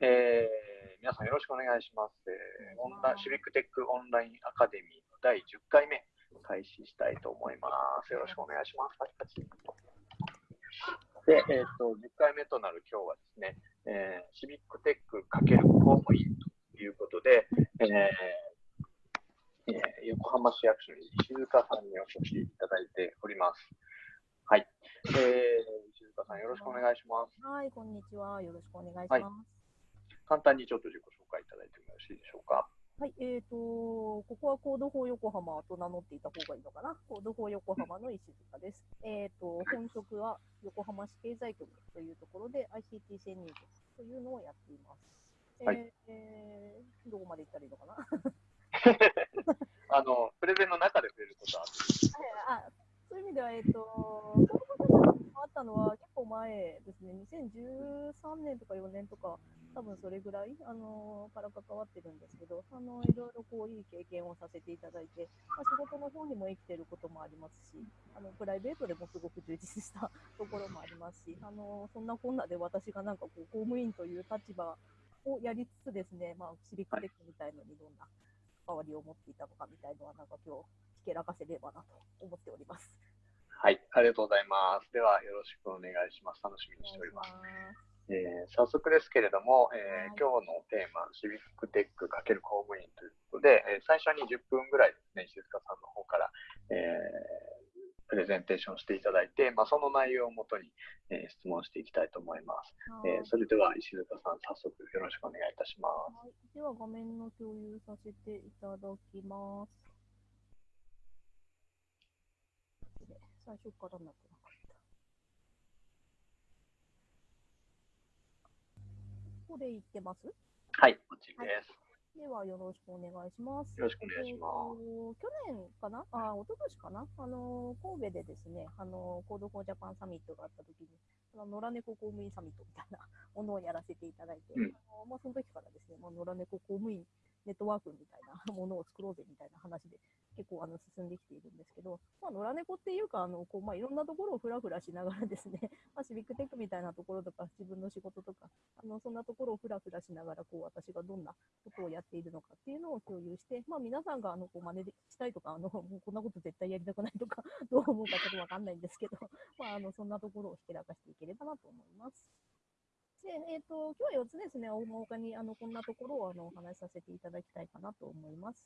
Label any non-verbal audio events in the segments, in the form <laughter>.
えー、皆さんよろしくお願いします。えー、オンラシビックテックオンラインアカデミーの第10回目開始したいと思います。よろしくお願いします。で、えっ、ー、と、10回目となる今日はですね、えー、シビックテック×公務員ということで、えーえー、横浜市役所に石塚さんにお越しいただいております。はい。えー、石塚さん、よろしくお願いします。はい、こんにちは。よろしくお願いします。はい簡単にちょっと自己紹介いただいてもよろしいでしょうか？はい、えーと、ここはコード法横浜と名乗っていた方がいいのかな？コード法横浜の石塚です。えっ、ー、と、本職は横浜市経済局というところで ICT 潜入局というのをやっています。はい、えー、どこまで行ったらいいのかな？<laughs> あの、プレゼンの中で触れることはああそういう意味では、えっ、ー、と、あったのは結構前ですね、2013年とか4年とか、多分それぐらい、あのから関わってるんですけど、あのいろいろこういい経験をさせていただいて、まあ、仕事の方にも生きてることもありますし、あのプライベートでもすごく充実したところもありますし、あのそんなこんなで私がなんかこう公務員という立場をやりつつですね、まあ、シビックテックみたいのにどんな関わりを持っていたのかみたいのは、なんか今日、ひけらかせればなと思っております。はい、ありがとうございます。では、よろしくお願いします。楽しみにしております。えー、早速ですけれども、えー、今日のテーマ、シビックテック×公務員ということで、えー、最初に10分ぐらいですね、石塚さんの方から、えプレゼンテーションしていただいて、まあ、その内容をもとに、え質問していきたいと思います。えそれでは石塚さん、早速よろしくお願いいたします。はい、では画面の共有させていただきます。最初からなってなかった。ここで言ってます？はい、こっちです、はい。では、よろしくお願いします。よろしくお願いします。えー、去年かな？あ、一昨年かな？あの、神戸でですね、あの、 Code for Japan サミットがあった時に、あの野良猫公務員サミットみたいな <laughs> ものをやらせていただいて、うん、あのまあ、その時からですね、まあ、野良猫公務員ネットワークみたいなものを作ろうぜみたいな話で結構あの進んできているんですけど、まあ、野良猫っていうか、あのこうまあ、いろんなところをふらふらしながらですね、<laughs> まあ、シビックテックみたいなところとか、自分の仕事とか、あのそんなところをふらふらしながら、こう私がどんなことをやっているのかっていうのを共有して、まあ、皆さんがあのこう真似したいとか、あのもう <laughs> こんなこと絶対やりたくないとか、<laughs> どう思うかちょっとわかんないんですけど、まあ、あのそんなところをひけらかしていければなと思います。で、えっ、ー、と、今日は4つですね、大まかにあのこんなところをあのお話しさせていただきたいかなと思います。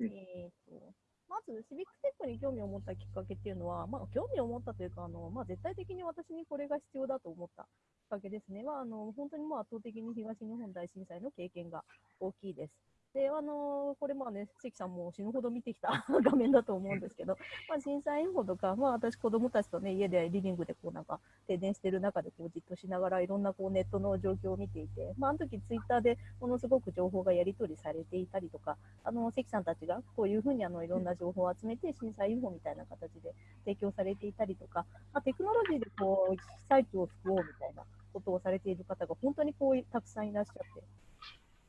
えっ、ー、と、まず、シビックテックに興味を持ったきっかけっていうのは、まあ、興味を持ったというか、あのまあ、絶対的に私にこれが必要だと思ったきっかけですね。は、あの本当にもう圧倒的に東日本大震災の経験が大きいです。で、あのこれまあね、関さんも死ぬほど見てきた <laughs> 画面だと思うんですけど、まあ、震災インフォとか、まあ、私、子供たちとね、家でリビングでこうなんか停電してる中でこうじっとしながらいろんなこうネットの状況を見ていて、まあ、あの時ツイッターでものすごく情報がやり取りされていたりとか、あの関さんたちがこういうふうにあのいろんな情報を集めて震災インフォみたいな形で提供されていたりとか、まあ、テクノロジーでこう被災地を救おうみたいなことをされている方が本当にこうたくさんいらっしゃって。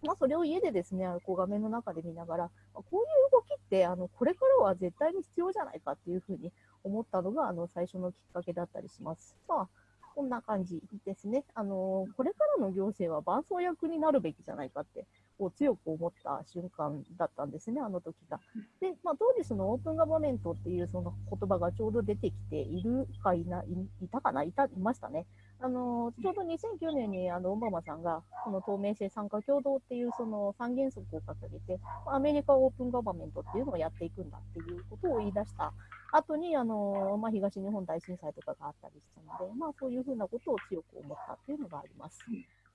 まあ、それを家でですね、こう画面の中で見ながら、こういう動きって、あの、これからは絶対に必要じゃないかっていうふうに思ったのが、あの、最初のきっかけだったりします。まあ、こんな感じですね。あの、これからの行政は伴走役になるべきじゃないかって、こう強く思った瞬間だったんですね、あの時が。で、まあ、当時そのオープンガバメントっていうその言葉がちょうど出てきているかいない、いたかないた、いましたね。あのちょうど2009年にあのオバマさんがこの透明性参加共同っていうその三原則を掲げてアメリカオープンガバメントっていうのをやっていくんだっていうことを言い出した後にあの、まあ、東日本大震災とかがあったりしたので、まあ、そういうふうなことを強く思ったっていうのがあります。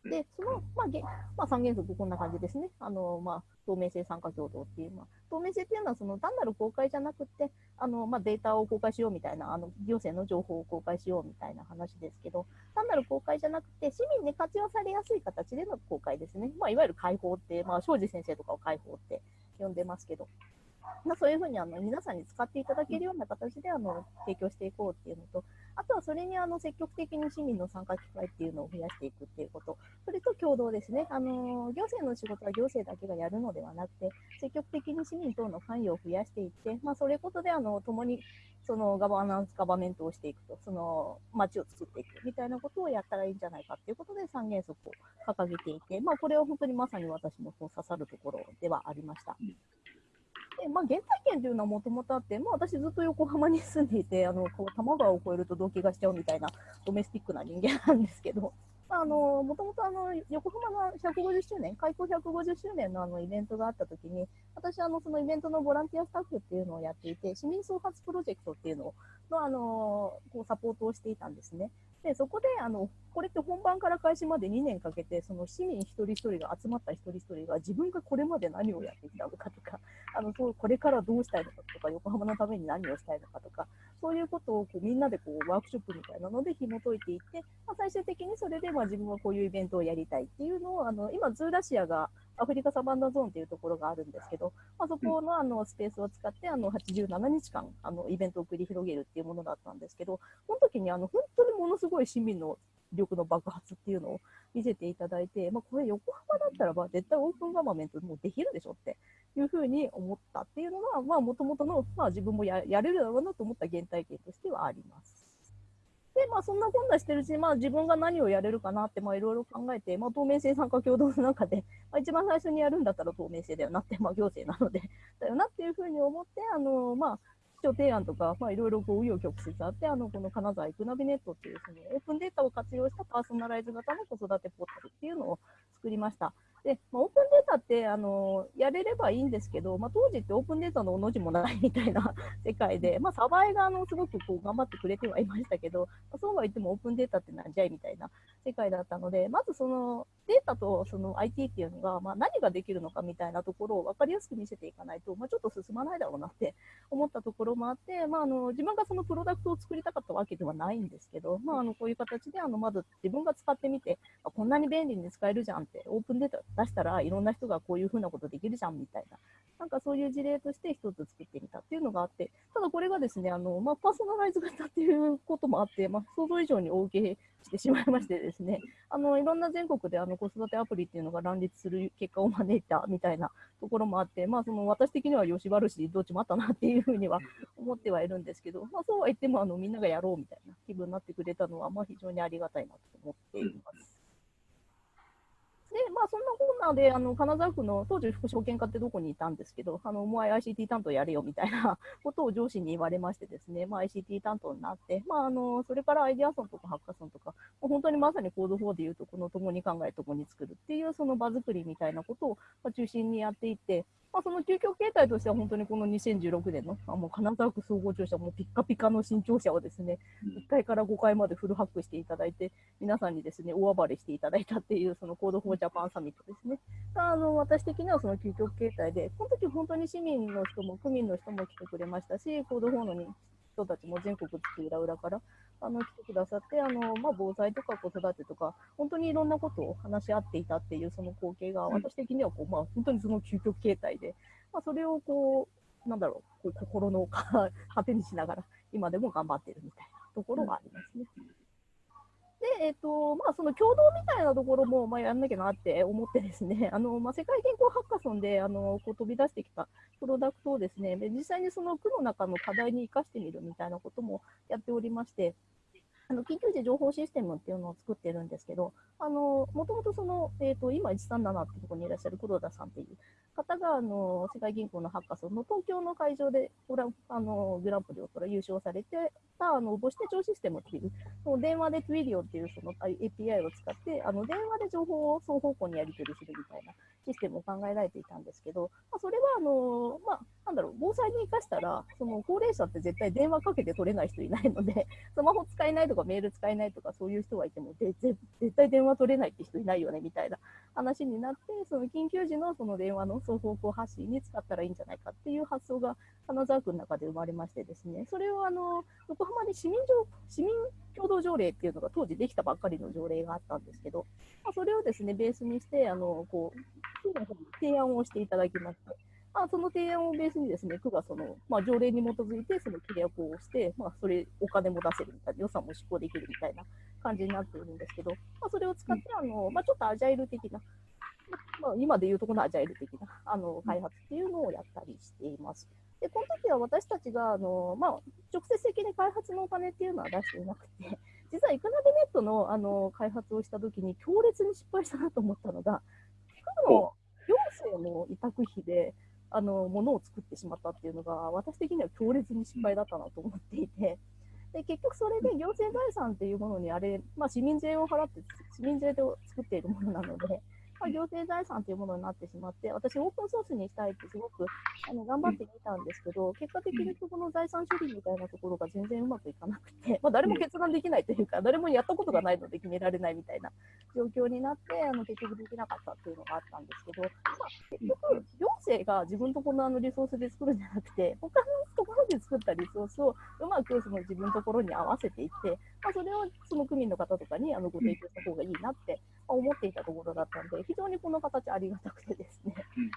で、その、まあ、げまあ、三原則こんな感じですね。あの、まあ、透明性参加共同っていう、まあ、透明性っていうのは、その単なる公開じゃなくて、あの、まあ、データを公開しようみたいな、あの、行政の情報を公開しようみたいな話ですけど、単なる公開じゃなくて、市民に活用されやすい形での公開ですね。まあ、いわゆる開放って、まあ、庄司先生とかを開放って呼んでますけど、まあ、そういうふうにあの皆さんに使っていただけるような形であの提供していこうっていうのと、あとはそれにあの積極的に市民の参加機会っていうのを増やしていくっていうこと、それと共同ですね、あの行政の仕事は行政だけがやるのではなくて、積極的に市民等の関与を増やしていって、まあ、それことであの共にそのガバナンス、ガバメントをしていくと、その街を作っていくみたいなことをやったらいいんじゃないかっていうことで三原則を掲げていて、まあ、これは本当にまさに私のこう刺さるところではありました。でまあ、原体験というのはもともとあって、まあ、私ずっと横浜に住んでいて、あのこう多摩川を越えると動機がしちゃうみたいなドメスティックな人間なんですけど、あのもともとあの横浜の150周年、開港150周年のあのイベントがあったときに、私あの、そのイベントのボランティアスタッフっていうのをやっていて、市民創発プロジェクトっていうのをのあのこうサポートをしていたんですね。でそこであのこれって本番から開始まで2年かけてその市民一人一人が集まった一人一人が自分がこれまで何をやってきたのかとかあのそうこれからどうしたいのかとか横浜のために何をしたいのかとかそういうことをこうみんなでこうワークショップみたいなので紐解いていって、まあ、最終的にそれでまあ自分はこういうイベントをやりたいっていうのをあの今ズーラシアがアフリカサバンナゾーンというところがあるんですけど、まあ、そこのあのスペースを使ってあの87日間あのイベントを繰り広げるっていうものだったんですけど、この時にあの本当にものすごい市民の力の爆発っていうのを見せていただいて、まあ、これ横浜だったらば絶対オープンガバメントもうできるでしょっていうふうに思ったっていうのが、もともとの、まあ、自分もややれるだろうなと思った原体験としてはあります。で、まあ、そんなこんなしてるうちに、まあ、自分が何をやれるかなって、まあ、いろいろ考えて、まあ、透明性参加共同の中で、まあ、一番最初にやるんだったら透明性だよなって、まあ、行政なので <laughs> だよなっていうふうに思って、あの、まあ、市長提案とか、まあ、いろいろこう、紆余曲折あって、あの、この金沢イクナビネットっていう、その、オープンデータを活用したパーソナライズ型の子育てポータルっていうのを作りました。で、まあ、オープンデータってあのやれればいいんですけど、まあ、当時ってオープンデータのおの字もない <laughs> みたいな世界で、まあ、サバイがあのすごくこう頑張ってくれてはいましたけど、まあ、そうは言ってもオープンデータってなんじゃいみたいな世界だったので、まずそのデータとその IT っていうのが、まあ、何ができるのかみたいなところを分かりやすく見せていかないと、まあ、ちょっと進まないだろうなって思ったところもあって、まあ、あの自分がそのプロダクトを作りたかったわけではないんですけど、まあ、あのこういう形であのまず自分が使ってみて、こんなに便利に使えるじゃんって、オープンデータ出したらいろんな人がこういうふうなことできるじゃんみたいな、なんかそういう事例として一つ作ってみたっていうのがあって、ただこれがですね、あのまあ、パーソナライズ型っていうこともあって、まあ、想像以上に大受けしてしまいましてですね、<laughs> あのいろんな全国であの子育てアプリっていうのが乱立する結果を招いたみたいなところもあって、まあ、その私的には吉原市どっちもあったなっていうふうには思ってはいるんですけど、まあ、そうは言ってもあのみんながやろうみたいな気分になってくれたのは、まあ、非常にありがたいなと思っています。で、まあ、そんなこんなで、あの、金沢区の当時副証券課ってどこにいたんですけど、あの、お前 ICT 担当やれよみたいな <laughs> ことを上司に言われましてですね、まあ、ICT 担当になって、まあ、あの、それからアイデアソンとかハッカソンとか、本当にまさにコード4でいうと、この共に考え、共に作るっていう、その場作りみたいなことを中心にやっていって、まあ、その究極形態としては本当にこの2016年のあもう金沢区総合庁舎、もうピッカピカの新庁舎をですね、1階から5階までフルハックしていただいて、皆さんにですね、大暴れしていただいたっていう、その Code for Japan サミットですね。あの私的にはその究極形態で、この時本当に市民の人も区民の人も来てくれましたし、 Code for の人たちも全国津々浦々からあの来てくださって、あのまあ、防災とか子育てとか、本当にいろんなことを話し合っていたっていうその光景が、私的にはこう、まあ、本当にその究極形態で、まあ、それをこう、なんだろう、こう心の糧にしながら、今でも頑張ってるみたいなところがありますね。で、えっ、と、まあ、その共同みたいなところも、まあ、やんなきゃなって思ってですね、<laughs> あの、まあ、世界健康ハッカソンで、あの、こう飛び出してきたプロダクトをですね、実際にその区の中の課題に生かしてみるみたいなこともやっておりまして、あの緊急時情報システムっていうのを作ってるんですけど、あのもともとその、えーと、今137ってところにいらっしゃる黒田さんっていう方があの世界銀行のハッカソンの東京の会場でグラあのグランプリを優勝されてたあの母子手帳システムっていうその電話で Twilio っていうその API を使ってあの電話で情報を双方向にやり取りするみたいなシステムを考えられていたんですけど、まあ、それはあの、まあ、なんだろう防災に生かしたらその高齢者って絶対電話かけて取れない人いないので <laughs> スマホ使えないとかメール使えないとかそういう人がいても絶対電話取れないって人いないよねみたいな話になってその緊急時のその電話の双方向発信に使ったらいいんじゃないかっていう発想が金沢区の中で生まれましてですねそれをあの横浜に市民市民共同条例っていうのが当時できたばっかりの条例があったんですけど、まあ、それをですねベースにしてあのこう提案をしていただきまして。まあ、その提案をベースにですね、区がその、まあ、条例に基づいてその契約をして、まあ、それ、お金も出せるみたいな、予算も執行できるみたいな感じになっているんですけど、まあ、それを使って、あのまあ、ちょっとアジャイル的な、まあ、今でいうとこのアジャイル的なあの開発っていうのをやったりしています。でで、この時は私たちが、あのまあ、直接的に開発のお金っていうのは出していなくて、<laughs> 実はイクナビネットのあの開発をした時に強烈に失敗したなと思ったのが、区の行政の委託費で、あのものを作ってしまったっていうのが、私的には強烈に失敗だったなと思っていて、で結局それで行政財産っていうものにあれ、まあ、市民税を払って、市民税で作っているものなので、まあ、行政財産というものになってしまって、私、オープンソースにしたいってすごくあの頑張ってみたんですけど、結果的にそこの財産処理みたいなところが全然うまくいかなくて、まあ、誰も決断できないというか、誰もやったことがないので決められないみたいな状況になって、あの結局できなかったっていうのがあったんですけど、まあ、結局、行政が自分とこのあのリソースで作るんじゃなくて、他のところで作ったリソースをうまくその自分のところに合わせていって、まあ、それをその区民の方とかにあのご提供した方がいいなって思っていたところだったんで、非常にこの形ありがたくてですね、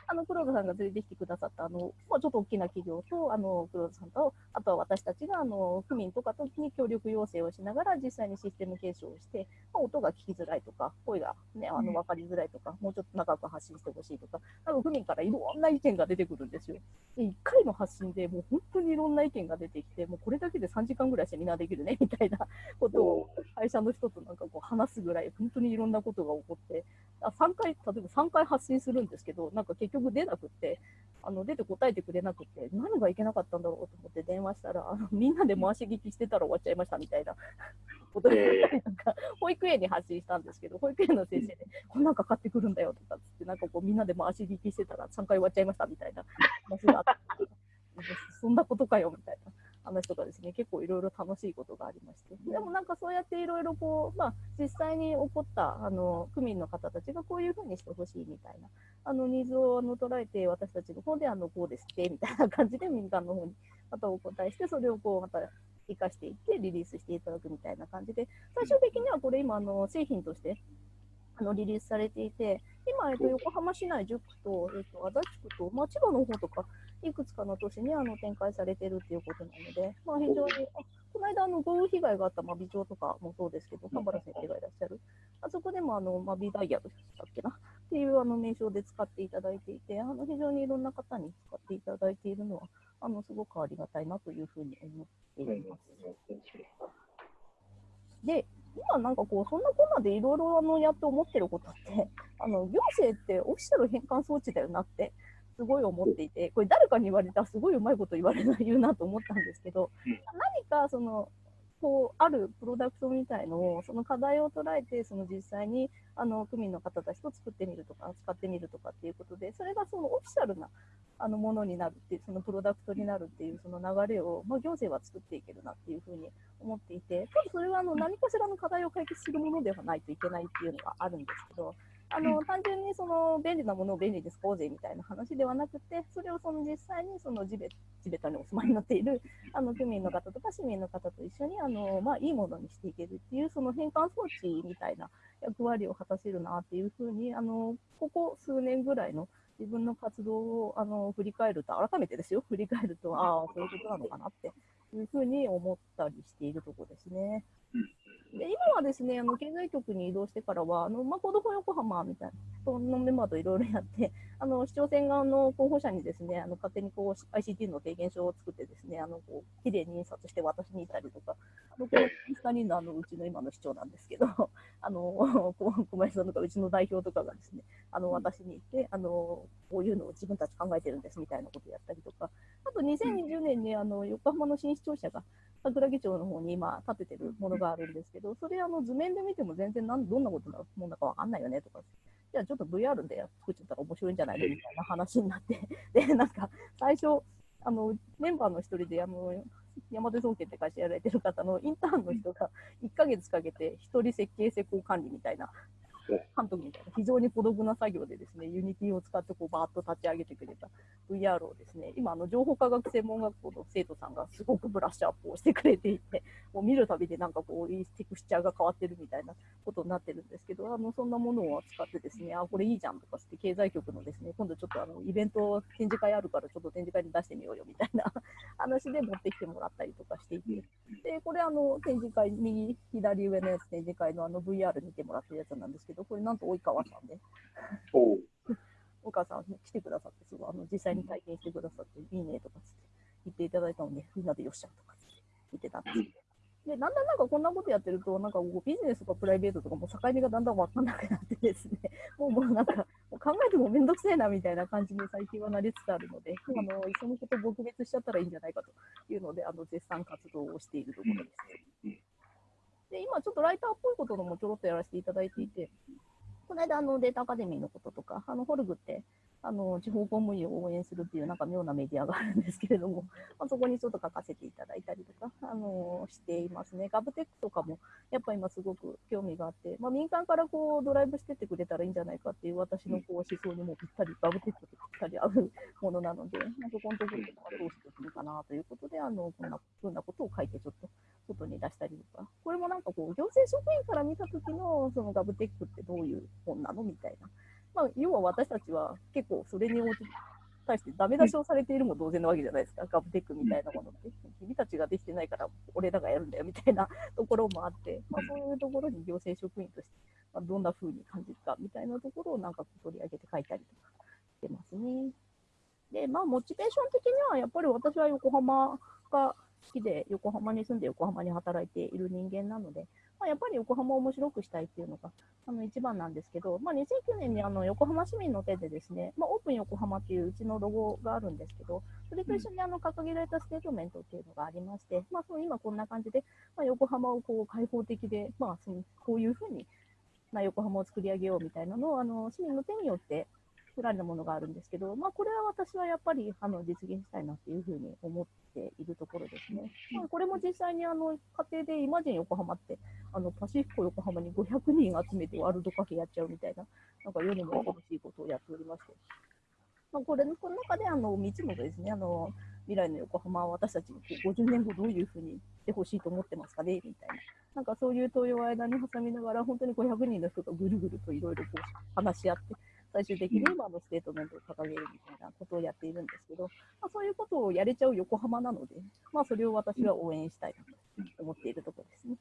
あの黒田さんが連れてきてくださったあの、まあ、ちょっと大きな企業とあの黒田さんと、あとは私たちがあの区民とかとに協力要請をしながら、実際にシステム継承をして、まあ、音が聞きづらいとか、声が、ね、あの分かりづらいとか、もうちょっと長く発信してほしいとか、多分区民からいろんな意見が出てくるんですよ。で1回の発信でもう本当にいろんな意見が出てきて、もうこれだけで3時間ぐらいセミナーできるね <laughs> みたいなことを会社の人となんかこう話すぐらい、本当にいろんなことが起こって、あ3回、例えば3回発信するんですけど、なんか結局出なくって、あの出て答えてくれなくて、何がいけなかったんだろうと思って電話したら、あのみんなで回し聞きしてたら終わっちゃいましたみたいなことで、<laughs> なんか保育園に発信したんですけど、保育園の先生で、こんなんか買ってくるんだよとかっつって、なんかこうみんなで回し聞きしてたら3回終わっちゃいましたみたいな話があって、<laughs> そんなことかよみたいな。話とかですね、結構いろいろ楽しいことがありまして、でもなんかそうやっていろいろこう、まあ、実際に起こったあの区民の方たちがこういうふうにしてほしいみたいな、あのニーズをあの捉えて、私たちの方であのこうですってみたいな感じで民間の方にまたお答えして、それをこうまた生かしていってリリースしていただくみたいな感じで、最終的にはこれ今あの製品としてあのリリースされていて、今、えっと、横浜市内10区と、えっと、足立区と、まあ、千葉の方とか、いくつかの都市にあの展開されているということなので、まあ、非常に、あこの間あの豪雨被害があった真備町とかもそうですけど、神原先生がいらっしゃる、あそこでもあの真備ダイヤルだっけな？っていうあの名称で使っていただいていて、あの非常にいろんな方に使っていただいているのは、あのすごくありがたいなというふうに思っています。で、今なんかこう、そんなこんなでいろいろやって思ってることって、あの行政ってオフィシャル変換装置だよなってすごい思っていて、これ誰かに言われたらすごいうまいこと言われない言うなと思ったんですけど、何かその、こうあるプロダクトみたいのを、その課題を捉えて、その実際にあの区民の方たちと作ってみるとか、使ってみるとかっていうことで、それがそのオフィシャルなあのものになるっていう、そのプロダクトになるっていうその流れを、まあ、行政は作っていけるなっていうふうに思っていて、ただそれはあの何かしらの課題を解決するものではないといけないっていうのがあるんですけど、あの単純にその便利なものを便利に使おうぜみたいな話ではなくて、それをその実際にその地べ地べたにお住まいになっているあの区民の方とか市民の方と一緒にあの、まあ、いいものにしていけるっていう、その変換装置みたいな役割を果たせるなっていうふうに、あのここ数年ぐらいの自分の活動をあの振り返ると、改めてですよ、振り返ると、ああ、そういうことなのかなっていうふうに思ったりしているところですね。で今はですね、あの経済局に移動してからは、あのまあ、 Code for 横浜みたいな、そのメンバーといろいろやって、<laughs> あの市長選側の候補者にですね、あの勝手にこう ICT の提言書を作ってですね、あのこう綺麗に印刷して渡しに行ったりとか、あのこの2人のあのうちの今の市長なんですけど、<laughs> あの <laughs> 小林さんとかうちの代表とかがですね、あの私に行って、あのこういうのを自分たち考えてるんですみたいなことをやったりとか、あと2020年にあの横浜の新市庁舎が桜木町の方に今建ててるものがあるんですけど、それあの図面で見ても全然なんどんなことなもんだかわかんないよねとか、じゃあちょっと VR で作っちゃったら面白いんじゃないのみたいな話になって、<laughs> で、なんか最初、あのメンバーの一人であの山手総研って会社やられてる方のインターンの人が1ヶ月かけて一人設計施工管理みたいな監督みたいな非常に孤独な作業でですね、 Unity を使ってこうバーッと立ち上げてくれた VR をですね、今、あの情報科学専門学校の生徒さんがすごくブラッシュアップをしてくれていて、<laughs> もう見るたびでなんかこう、テクスチャーが変わってるみたいなことになってるんですけど、あのそんなものを使ってですね、あ、これいいじゃんとかって経済局のですね、今度ちょっとあのイベント展示会あるからちょっと展示会に出してみようよみたいな <laughs> 話で持ってきてもらったりとかしていて、で、これあの展示会、右、左上のやつ展示会のあの VR 見てもらってるやつなんですけど、これなんと及川さんで。お及川さん来てくださって、すごいあの実際に体験してくださって、いいねとかつって。言っていただいたので、みんなでよっしゃとか言ってたんですけど。で、だんだんなんかこんなことやってると、なんかビジネスとかプライベートとかも境目がだんだん分かんなくなってですね、<laughs> もうもうなんか考えてもめんどくせえなみたいな感じに最近はなりつつあるので、<laughs> あのそのこと撲滅しちゃったらいいんじゃないかというので、あの絶賛活動をしているところですね。で、今ちょっとライターっぽいことのもちょろっとやらせていただいていて、この間あのデータアカデミーのこととか、あのホルグってあの地方公務員を応援するっていうなんか妙なメディアがあるんですけれども、<laughs> まあ、そこにちょっと書かせていただいたりとか、あのしていますね。ガブテックとかもやっぱ今すごく興味があって、まあ、民間からこうドライブしてってくれたらいいんじゃないかっていう私のこう思想にもぴったり、ガブテックとぴったり合うものなので、まあ、そこのところでどうしてくのかなということで、あのこんなふうなことを書いてちょっと外に出したりとか、これもなんかこう行政職員から見たときのそのガブテックってどういう本なのみたいな。まあ、要は私たちは結構それに応じ対してダメ出しをされているも同然なわけじゃないですか、ガブテックみたいなものって。君たちができてないから俺らがやるんだよみたいなところもあって、まあ、そういうところに行政職員として、まあ、どんな風に感じるかみたいなところをなんか取り上げて書いたりとかしてますね。で、まあ、モチベーション的にはやっぱり私は横浜が好きで、横浜に住んで横浜に働いている人間なので、まあ、やっぱり横浜を面白くしたいっていうのがあの一番なんですけど、まあ、2009年にあの横浜市民の手でですね、まあ、オープン横浜っていううちのロゴがあるんですけど、それと一緒にあの掲げられたステートメントっていうのがありまして、まあ、その今こんな感じで、まあ、横浜をこう開放的で、まあ、そのこういうふうに、まあ、横浜を作り上げようみたいなのをあの市民の手によって作られたものがあるんですけど、まあ、これは私はやっぱりあの実現したいなっていうふうに思っているところですね。まあ、これも実際にあの家庭でイマジン横浜ってあのパシフィコ横浜に500人集めてワールドカフェやっちゃうみたいな、なんか世にも恐ろしいことをやっておりまして。まあ、これのこの中であの3つのですね、あの未来の横浜は私たちに50年後どういうふうにしてほしいと思ってますかねみたいな。なんかそういう問いを間に挟みながら、本当に500人の人がぐるぐるといろいろ話し合って、最終的に今のステートメントを掲げるみたいなことをやっているんですけど、まあ、そういうことをやれちゃう横浜なので、まあ、それを私は応援したいと思っているところですね。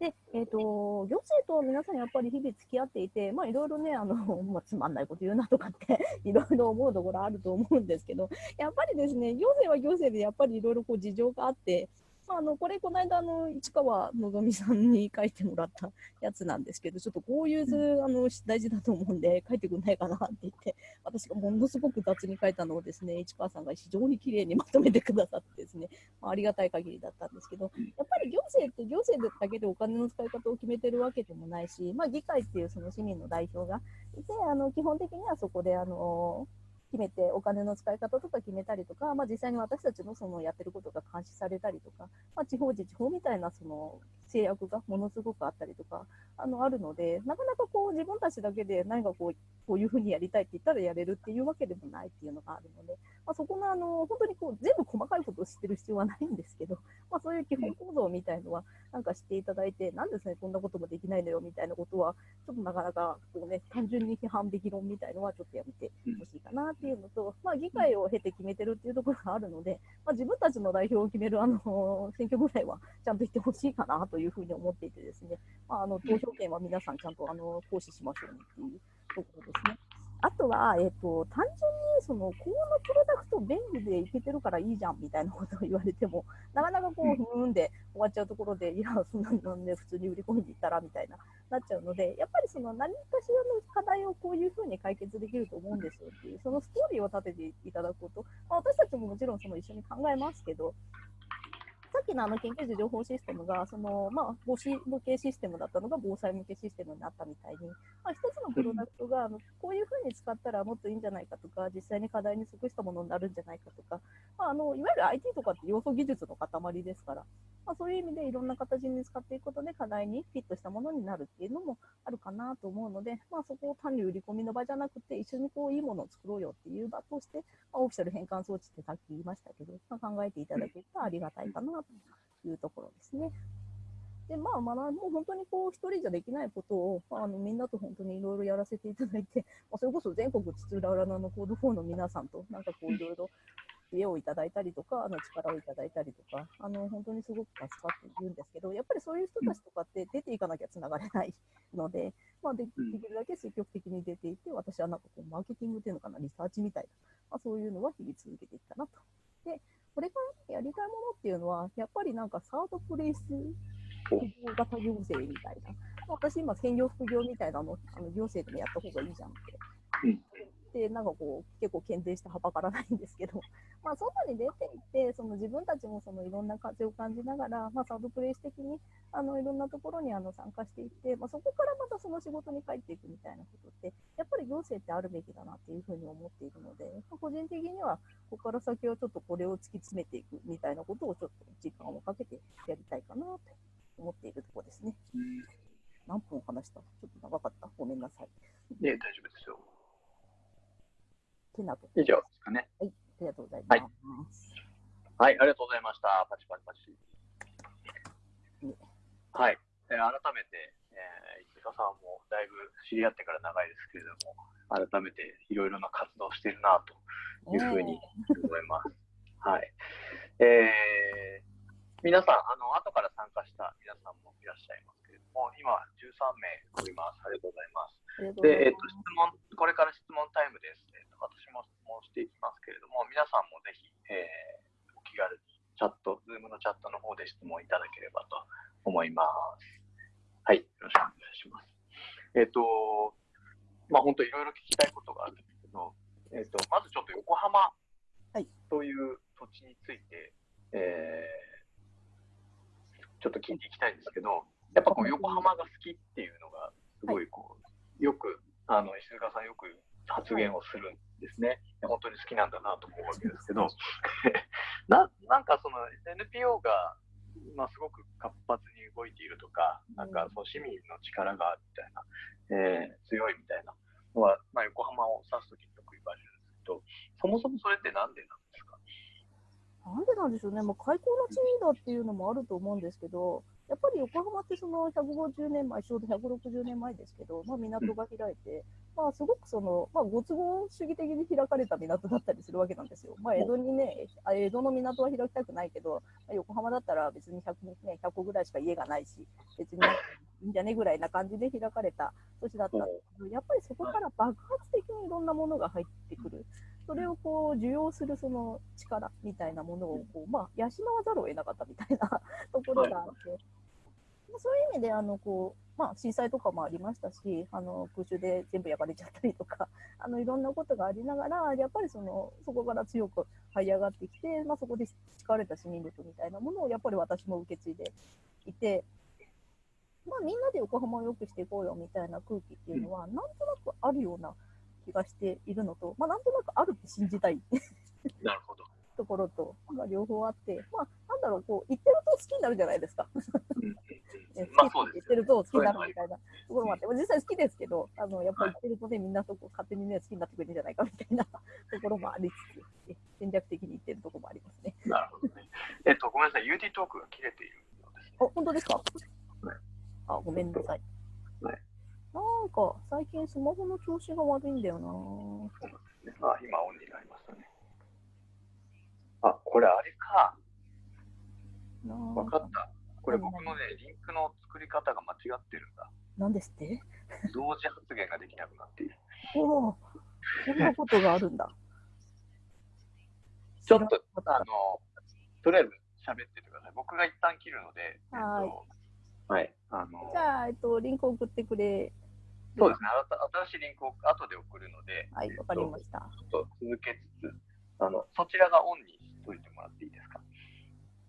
で、えっ、ー、と、行政と皆さんやっぱり日々付き合っていて、まあいろいろね、あの、<laughs> まあ、つまんないこと言うなとかって <laughs> いろいろ思うところあると思うんですけど、やっぱりですね、行政は行政でやっぱりいろいろこう事情があって、まあ、あのこれ、この間の市川のぞみさんに書いてもらった <laughs> やつなんですけど、ちょっとこういう図、あの大事だと思うんで、書いてくんないかなって言って、私がものすごく雑に書いたのをですね、市川さんが非常に綺麗にまとめてくださってですね、まあ、ありがたい限りだったんですけど、やっぱり行政って行政だけでお金の使い方を決めてるわけでもないし、まあ、議会っていうその市民の代表がいて、あの基本的にはそこで、あの決めてお金の使い方とか決めたりとか、まあ、実際に私たちのそのやってることが監視されたりとか、まあ、地方自治法みたいなその制約がものすごくあったりとかあのあるのでなかなかこう自分たちだけで何かこうこういうふうにやりたいって言ったらやれるっていうわけでもないっていうのがあるので、まあ、そこのあの本当にこう全部細かいことを知ってる必要はないんですけど、まあ、そういう基本構造みたいのはなんか知っていただいてなんですねこんなこともできないのよみたいなことはちょっとなかなかこう、ね、単純に批判的論みたいのはちょっとやめてほしいかなっっていうのと、まあ、議会を経て決めてるっていうところがあるので、まあ、自分たちの代表を決めるあの <laughs> 選挙ぐらいはちゃんと行ってほしいかなというふうに思っていてですね、まあ、あの投票権は皆さんちゃんとあの行使しましょうねっていうところですね。あとは、えっ、ー、と、単純に、その、このプロダクト便利でいけてるからいいじゃんみたいなことを言われても、<laughs> なかなかこう、ふーんで終わっちゃうところで、いや、そんなのね、普通に売り込んでいったらみたいな、なっちゃうので、やっぱりその、何かしらの課題をこういうふうに解決できると思うんですよっていう、そのストーリーを立てていただくこと、まあ、私たちももちろんその一緒に考えますけど、さっきのあの研究所情報システムが、その、まあ、防止向けシステムだったのが防災向けシステムになったみたいに、まあ、一つのプロダクトが、あのこういうふうに使ったらもっといいんじゃないかとか、実際に課題に即したものになるんじゃないかとか、まあ、あのいわゆる IT とかって要素技術の塊ですから、まあ、そういう意味でいろんな形に使っていくことで課題にフィットしたものになるっていうのもあるかなと思うので、まあ、そこを単に売り込みの場じゃなくて、一緒にこういいものを作ろうよっていう場として、まあ、オフィシャル変換装置ってさっき言いましたけど、まあ、考えていただけるとありがたいかなというところですね。で、まあ、まあ、もう本当にこう、一人じゃできないことを、まあ、あのみんなと本当にいろいろやらせていただいて、<laughs> まあ、それこそ全国津々浦々のコード4の皆さんと、なんかこう、いろいろ知恵をいただいたりとか、あの力をいただいたりとか、あの本当にすごく助かっているんですけど、やっぱりそういう人たちとかって出ていかなきゃつながれないので、まあで、できるだけ積極的に出ていって、私はなんかこうマーケティングっていうのかな、リサーチみたいな、まあ、そういうのは日々続けていったなと。で、これからやりたいものっていうのは、やっぱりなんかサードプレイスお企業型行政みたいな。私今、専業副業みたいなの、あの行政でもやった方がいいじゃんって。うんで、なんかこう、結構検定してはばからないんですけど、<laughs> まあ、外に出ていって、その自分たちもそのいろんな風を感じながら、まあ、サードプレイス的にあのいろんなところにあの参加していって、まあ、そこからまたその仕事に帰っていくみたいなことって、やっぱり行政ってあるべきだなっていうふうに思っているので、まあ個人的には、ここから先はちょっとこれを突き詰めていくみたいなことをちょっと時間をかけてやりたいかなと思っているところですね。何分話した？ちょっと長かったごめんなさい。ね、大丈夫ですよ。てなと。以上ですかね。ありがとうございます。はい、ありがとうございました。パチパチパチね。はい、えー改めて、えー、石塚さんもだいぶ知り合ってから長いですけれども、改めていろいろな活動をしているなというふうに思います。<laughs> はい。えー皆さん、あの、後から参加した皆さんもいらっしゃいますけれども、今13名おります。ありがとうございます。ありがとうございで、えっと、ます。質問、これから質問タイムです。えっと、私も質問していきますけれども、皆さんもぜひ、えーお気軽にチャット、ズームのチャットの方で質問いただければと思います。はい、よろしくお願いします。えっと、まあ、本当いろいろ聞きたいことがあるんですけど、えっと、まずちょっと横浜はいという土地について、えーちょっと聞いていきたいんですけど、やっぱこう横浜が好きっていうのが、すごいこう、よく、あの、石塚さんよく発言をするんですね。本当に好きなんだなと思うわけですけど、<laughs> ななんかその NPO が、まあ、すごく活発に動いているとか、なんかその市民の力がみたいな、えー強いみたいなのは、まあ、横浜を指すときによく言われるんですけど、そもそもそれってなんでなんですか？なんでなんでしょうね、まあ、開港の地だっていうのもあると思うんですけど、やっぱり横浜ってその150年前、ちょうど160年前ですけど、まあ、港が開いて、まあ、すごくその、まあ、ご都合主義的に開かれた港だったりするわけなんですよ。まあ、江戸にね、あ江戸の港は開きたくないけど、まあ、横浜だったら別に100、ね、100個ぐらいしか家がないし、別にいいんじゃねぐらいな感じで開かれた土地だったんですけど、やっぱりそこから爆発的にいろんなものが入ってくる。それをこう受容するその力みたいなものをこう、まあ、養わざるを得なかったみたいなところがあって、まあそういう意味であのこう、まあ、震災とかもありましたしあの空襲で全部焼かれちゃったりとか <laughs> あのいろんなことがありながらやっぱりそのそこから強く這い上がってきて、まあ、そこで培われた市民力みたいなものをやっぱり私も受け継いでいて。まあ、みんなで横浜を良くしていこうよみたいな空気っていうのは、なんとなくあるような気がしているのと、まあ、なんとなくあるって信じたい <laughs> なるほど。ところと、まあ、両方あって、まあ、なんだろう、こう、言ってると好きになるじゃないですか。うんねまあ好きって言ってると好きになるみたいなところもあって、まあ実際好きですけど、あのやっぱり言ってるとね、みんなそこ勝手にね、好きになってくれるんじゃないかみたいなところもありつつ、ね戦略的に言ってるところもありますね。なるほどね。えっと、ごめんなさい、UD トークが切れているようですね。あ、本当ですか？はいあ、ごめんなさい。はいなんか、最近スマホの調子が悪いんだよなそうなんですね。あ、今オンになりましたね。あ、これあれか。なわかった。これ僕のね、リンクの作り方が間違ってるんだ。なんですって？同時発言ができなくなっている。おお、そんなことがあるんだ。<laughs> ちょっとあの、とりあえず喋っててください。僕が一旦切るので、はいえっと、はい。あのじ、ゃあ、えっと、リンク送ってくれ。そうですね。新しいリンクを後で送るので、はい、わかりました。ちょっと続けつつ、あの、そちらがオンにしといてもらっていいですか？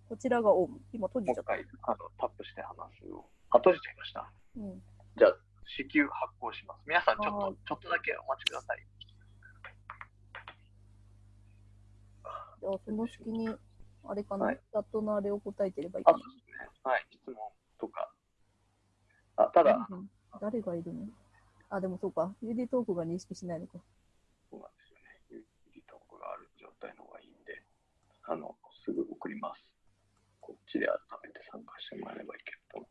こちらがオン。今閉じちゃった。もう一回、あの、タップして話すを。あ、閉じちゃいました。うん。じゃあ、至急発行します。皆さん、ちょっはいと、ちょっとだけお待ちください。じゃあ、その隙に、あれかな、はいチャットのあれを答えてればいいあ、かな？そうですね。はい、質問とか。あ、ただ、うん誰がいるの？あ、でもそうか。UD トークが認識しないのか。そうなんですよね。ユーリトークがある状態のあの、すぐ送ります。こっちで改めて参加してもらえればいいけれども。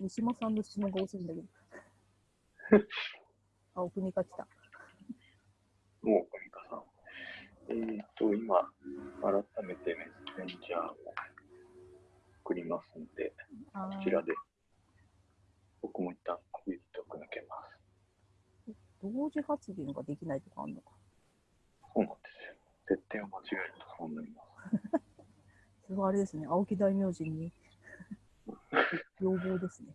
三島さんの質問が多すぎんだけど。<laughs> あ、奥にか来た。もう、小ミカさん。えーと、今、改めてメッセンジャーを送りますので、こちらで、僕も一旦ユーリトーク抜けます。同時発言ができないとかあるのか。そうなんですよ。設定を間違えるとそうなります。それはあれですね、青木大明神に要望ですね。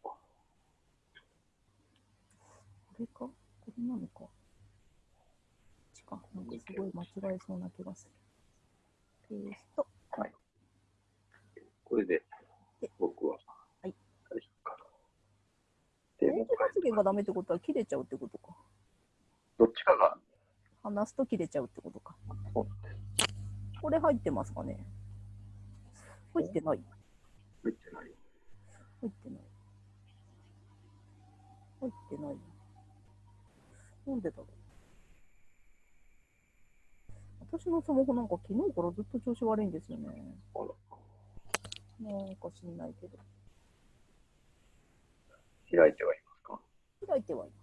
これか？これなのか？ちか。なんかすごい間違えそうな気がする。ペースト。はい。これでで、僕は、はい。大丈夫かな。で、もう電気発言がダメってことは切れちゃうってことか。どっちかが、話すと切れちゃうってことか。これ入ってますかね入ってない入ってない。入ってない。入ってない。なんでだろう。私のスマホなんか昨日からずっと調子悪いんですよね。あら。なんか知んないけど。開いてはいますか？開いてはいます。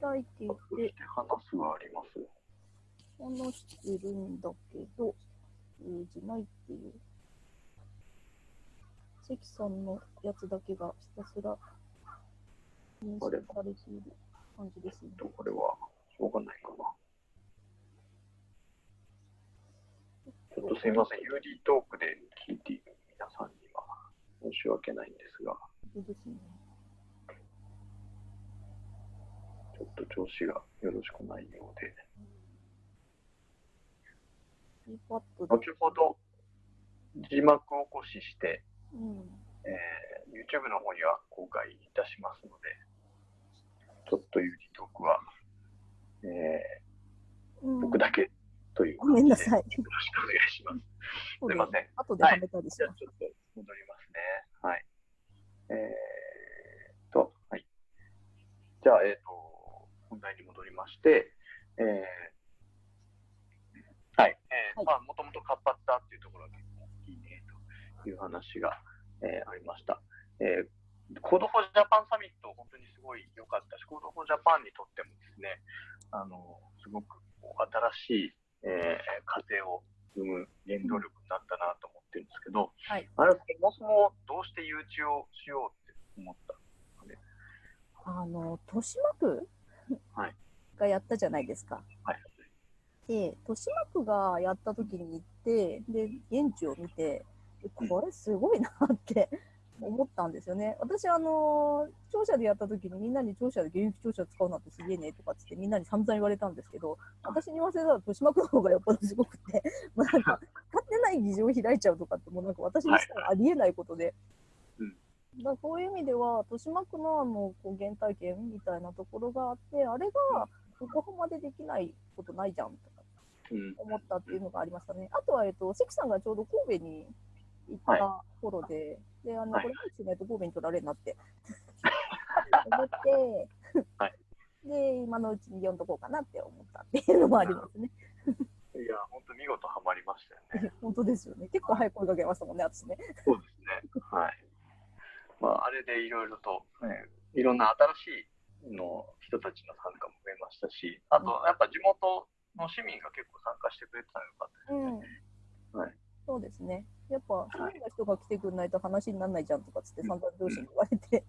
開いていてて、話すがあります？話してるんだけど、通じないっていう。関さんのやつだけがひたすら認識されている感じですね。と、これは、しょうがないかな。ちょっとすいません、UD トークで聞いている皆さんには申し訳ないんですが、ですね。ちょっと調子がよろしくないようで。後ほど字幕起こしして、うん。えー YouTube の方には公開いたしますので、ちょっと UD トークは、えうんー僕だけというごめんな感さい。じでよろしくお願いします。すいません。後ではめたりします。じゃあちょっと戻りますね。はい。えーっと、はい。じゃあ、えーっと、本題に戻りまして、えーはい。えーはいまあ、もともと活発だっていうところが結構いいねという話が、えーありました。えー Code for Japan サミット、本当にすごい良かったし、 Code for Japan にとってもですね、あの、すごく新しい、えー風を生む原動力になったなと思ってるんですけど、はいあれ、そもそもどうして誘致をしようって思ったあの、豊島区はいがやったじゃないですか。はい。で、豊島区がやった時に行って、で、現地を見て、えこれすごいなって <laughs> 思ったんですよね。私、あの、庁舎でやった時にみんなに庁舎で現役庁舎使うなんてすげえねとかっつってみんなに散々言われたんですけど、私に言わせたら豊島区の方がよっぽどすごくて、<laughs> もうなんか、勝手ない議場を開いちゃうとかって、もうなんか私にしたらありえないことで、うんだそういう意味では、豊島区のあのこう原体験みたいなところがあって、あれが横浜でできないことないじゃんとかうん。思ったっていうのがありましたね。あとは、えっと、関さんがちょうど神戸に行った頃で、で、あの、はいこれ、もしないと神戸に取られるなって <laughs> 思って、はいで、今のうちに読んどこうかなって思ったっていうのもありますね。いや、本当見事ハマりましたよね。<laughs> 本当ですよね。結構早く声かけましたもんね、私ね。そうですね。はい。まあ、あれでいろいろと、えーいろんな新しいの人たちの参加も増えましたし、あと、やっぱ地元の市民が結構参加してくれてたのがよかったですね。うん。はいそうですね。やっぱ、そういう人が来てくんないと話にならないじゃんとかつって散々上司に言われて、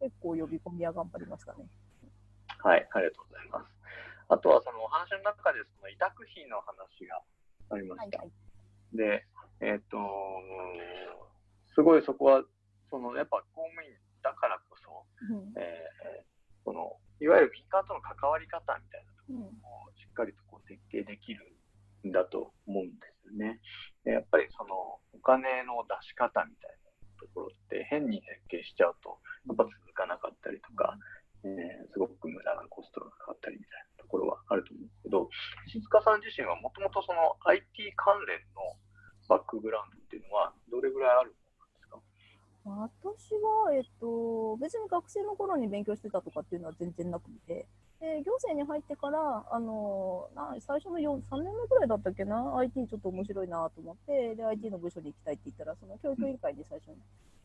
結構呼び込みは頑張りましたね。はい、ありがとうございます。あとは、そのお話の中で、その委託費の話がありました。はいはい。で、えっ、と、すごいそこは、そのやっぱ公務員だからこそ、うん。えーそのいわゆる民間との関わり方みたいなとこうん。ろをしっかりとこう設計できるんだと思うんですよね。でやっぱりそのお金の出し方みたいなところって変に設計しちゃうとやっぱ続かなかったりとか、えーすごく無駄なコストがかかったりみたいなところはあると思うんですけど、石塚さん自身はもともとその IT 関連のバックグラウンドっていうのはどれぐらいあるんですか私は、えっと、別に学生の頃に勉強してたとかっていうのは全然なくて、で行政に入ってから、あのな最初の4 3年目ぐらいだったっけな、IT ちょっと面白いなと思って、で、IT の部署に行きたいって言ったら、その教育委員会で最初に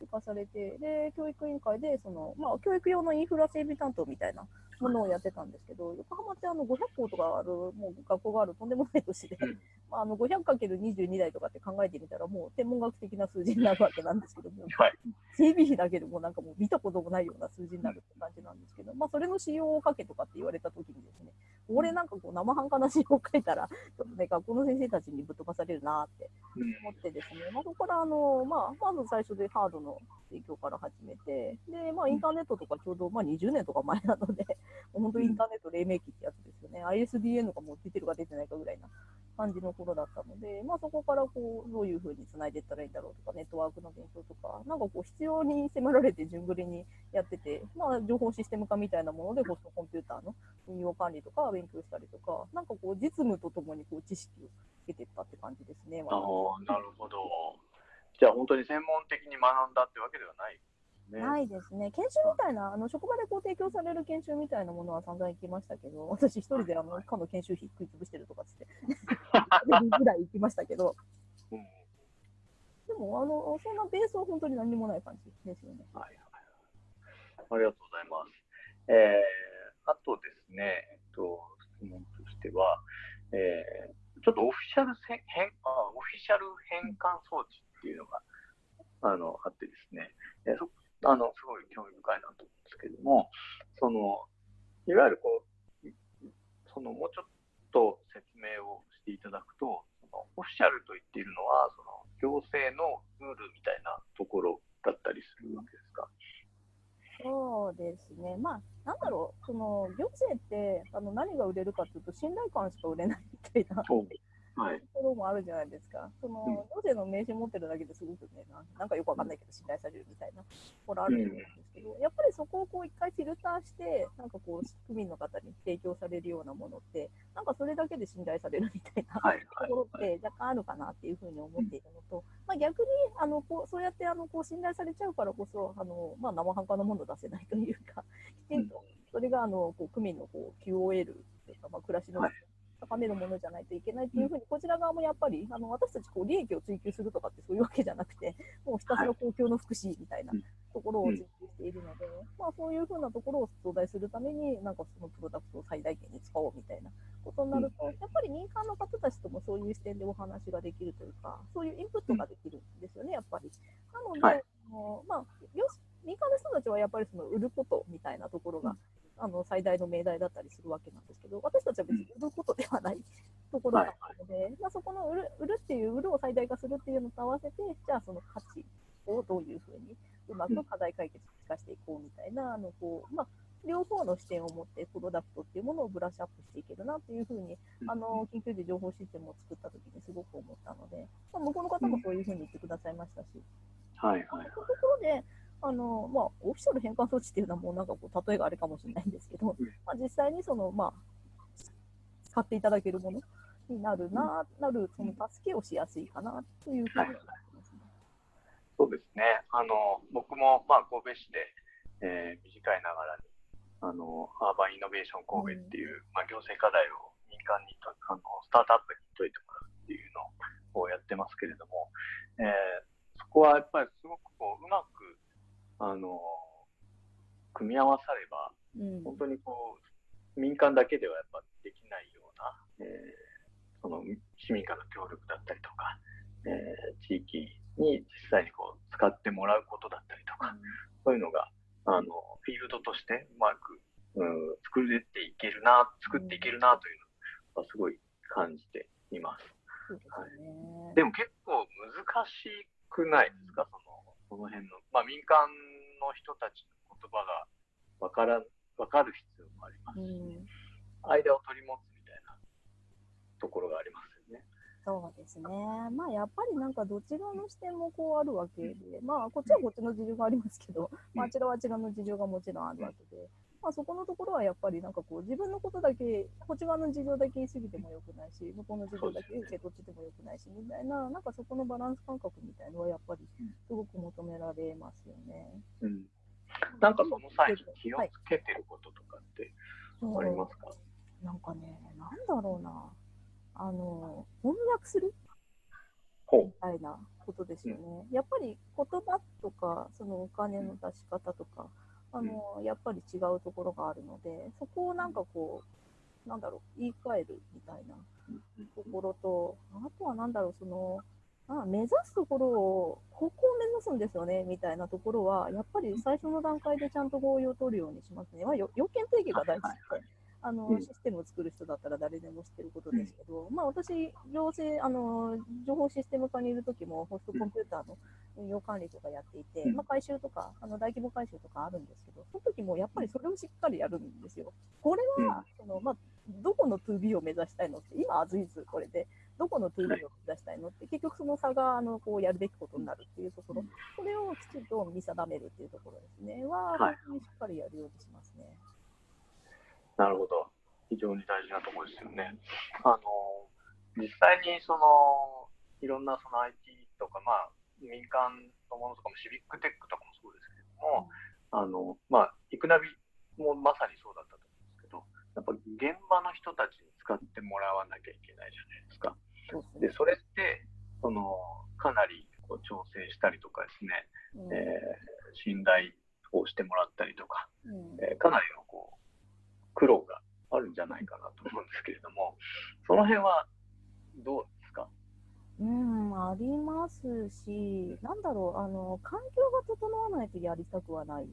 行かされて、で、教育委員会で、その、まあ、教育用のインフラ整備担当みたいなものをやってたんですけど、横浜ってあの500校とかある、もう学校があるとんでもない都市で、うん。まあ、あの 500×22 台とかって考えてみたら、もう天文学的な数字になるわけなんですけども、<laughs> はい。整備費だけでもなんかもう見たこともないような数字になるって感じなんですけど、まあそれの使用をかけとかって言われたときにですね、俺なんかこう生半可な詩を書いたら、ちょっとね、学校の先生たちにぶっ飛ばされるなって思ってですね、まあ、そこからあの、まあ、まず最初でハードの提供から始めて、で、まあ、インターネットとかちょうど、まあ、20年とか前なので、本当インターネット黎明期ってやつですよね、ISDN がもう出てるか出てないかぐらいな感じの頃だったので、まあ、そこからこうどういうふうにつないでいったらいいんだろうとか、ネットワークの勉強とか、なんかこう必要に迫られて順繰りにやってて、まあ、情報システム化みたいなものでホストコンピューターの運用管理とか勉強したりとか、なんかこう実務とともにこう知識をつけていったって感じですね。あなるほど。じゃあ本当に専門的に学んだってわけではないね、ないですね。研修みたいな、あの職場でこう提供される研修みたいなものは散々行きましたけど、私一人であのかの研修費食い潰してるとかっつって、<laughs> ぐらい行きましたけど、うん、でもあの、そんなベースは本当に何もない感じですよね。はい、はい、ありがとうございます。えー、あとですね、えっと、質問としては、えー、ちょっとオフィシャル変あオフィシャル変換装置っていうのがあのあってですね、えー、そあの、すごい興味深いなと思うんですけども、その、いわゆるこう、その、もうちょっと説明をしていただくと、そのオフィシャルと言っているのは、その、行政のルールみたいなところだったりするわけですか？そうですね、まあ、なんだろう、その行政ってあの何が売れるかというと、信頼感しか売れないみたいなはい、ところもあるじゃないですか。その、行政の名刺持ってるだけですごくねな、なんかよくわかんないけど信頼されるみたいなところあると思うんですけど、やっぱりそこをこう一回フィルターして、なんかこう、区民の方に提供されるようなものって、なんかそれだけで信頼されるみたいなところって若干あるかなっていうふうに思っているのと、まあ、逆にあのこうそうやってあのこう信頼されちゃうからこそ、あのまあ、生半可なものを出せないというか、きちんとそれがあのこう区民のこう QOL というか、まあ、暮らしの高めるものじゃないといけないっていうふうに、こちら側もやっぱり、あの私たちこう利益を追求するとかってそういうわけじゃなくて、もうひたすら公共の福祉みたいなところを追求しているので、まあ、そういうふうなところを増大するために、なんかそのプロダクトを最大限に使おうみたいなことになると、やっぱり民間の方たちともそういう視点でお話ができるというか、そういうインプットができるんですよね、やっぱり。なので、はい、あのまあ、民間の人たちはやっぱりその売ることみたいなところが、あの最大の命題だったりするわけなんですけど、私たちは別に売ることではないところだったので、はい、まあ、そこの売る売るっていう、売るを最大化するっていうのと合わせて、じゃあその価値をどういうふうにうまく課題解決に生かしていこうみたいな、あのこうまあ、両方の視点を持ってプロダクトっていうものをブラッシュアップしていけるなっていうふうに、あの緊急時情報システムを作ったときにすごく思ったので、まあ、向こうの方もそういうふうに言ってくださいましたし、はいはい、はい、そういうところで、あのまあ、オフィシャル変換装置っていうのはもうなんかこう例えがあれかもしれないんですけど、まあ、実際にその、まあ、使っていただけるものになるな、なるその助けをしやすいかなというふうに思い。そうですね。あの僕もまあ神戸市で、えー、短いながらにあのアーバンイノベーション神戸っていう、うん、まあ、行政課題を民間にとあのスタートアップに解いてもらうっていうのをやってますけれども、えー、そこはやっぱりすごくこううまくあの組み合わされば、うん、本当にこう民間だけではやっぱできないような、えー、その市民からの協力だったりとか、えー、地域に実際にこう使ってもらうことだったりとか、うん、そういうのがあのフィールドとしてうまく、うん、作れていけるな作っていけるなというのはすごい感じています。はい、でも結構難しくないですか、そのその辺の、まあ、民間の人たちの言葉が分から分かる必要もありますし、うん、間を取り持つみたいなところがありますよね。そうですね。まあやっぱりなんかどちらの視点もこうあるわけで、うん、まあこっちはこっちの事情がありますけど、うん、まああちらはあちらの事情がもちろんあるわけで、まあ、そこのところはやっぱりなんかこう自分のことだけ、こっち側の事情だけ言い過ぎてもよくないし、向こうの事情だけ受け取っててもよくないし、みたいな、なんかそこのバランス感覚みたいのはやっぱりすごく求められますよね。うん、なんかその際に気をつけてることとかってありますか、はい、なんかね、なんだろうな、あの、翻訳する？みたいなことですよね。やっぱり言葉とか、そのお金の出し方とか、あの、やっぱり違うところがあるので、そこをなんかこう、なんだろう、言い換えるみたいなところと、あとはなんだろう、その、あ目指すところを、ここを目指すんですよね、みたいなところは、やっぱり最初の段階でちゃんと合意を取るようにしますね。まあ、要件定義が大事で、あの、うん。システムを作る人だったら誰でも知ってることですけど、まあ私、行政、あの、情報システム課にいる時もホストコンピューターの運用管理とかやっていて、うん。まあ回収とか、あの大規模回収とかあるんですけど、その時もやっぱりそれをしっかりやるんですよ。これは、その、まあ、どこの 2B を目指したいのって、今、アズイズこれで、どこの 2B を目指したいのって、結局その差が、あの、こうやるべきことになるっていうところ、それをきちんと見定めるっていうところですね、は、にしっかりやるようにしますね。なるほど。非常に大事なところですよね。あの、実際にその、いろんなその IT とか、まあ、民間のものとかも、シビックテックとかもそうですけれども、あの、まあ、イクナビもまさにそうだったと思うんですけど、やっぱ現場の人たちに使ってもらわなきゃいけないじゃないですか。で、それって、その、かなりこう調整したりとかですね、うんえー信頼をしてもらったりとか、うんえーかなりのこう苦労があるんじゃないかなと思うんですけれども、その辺はどうですか？うん、ありますし、なんだろう、あの、環境が整わないとやりたくはない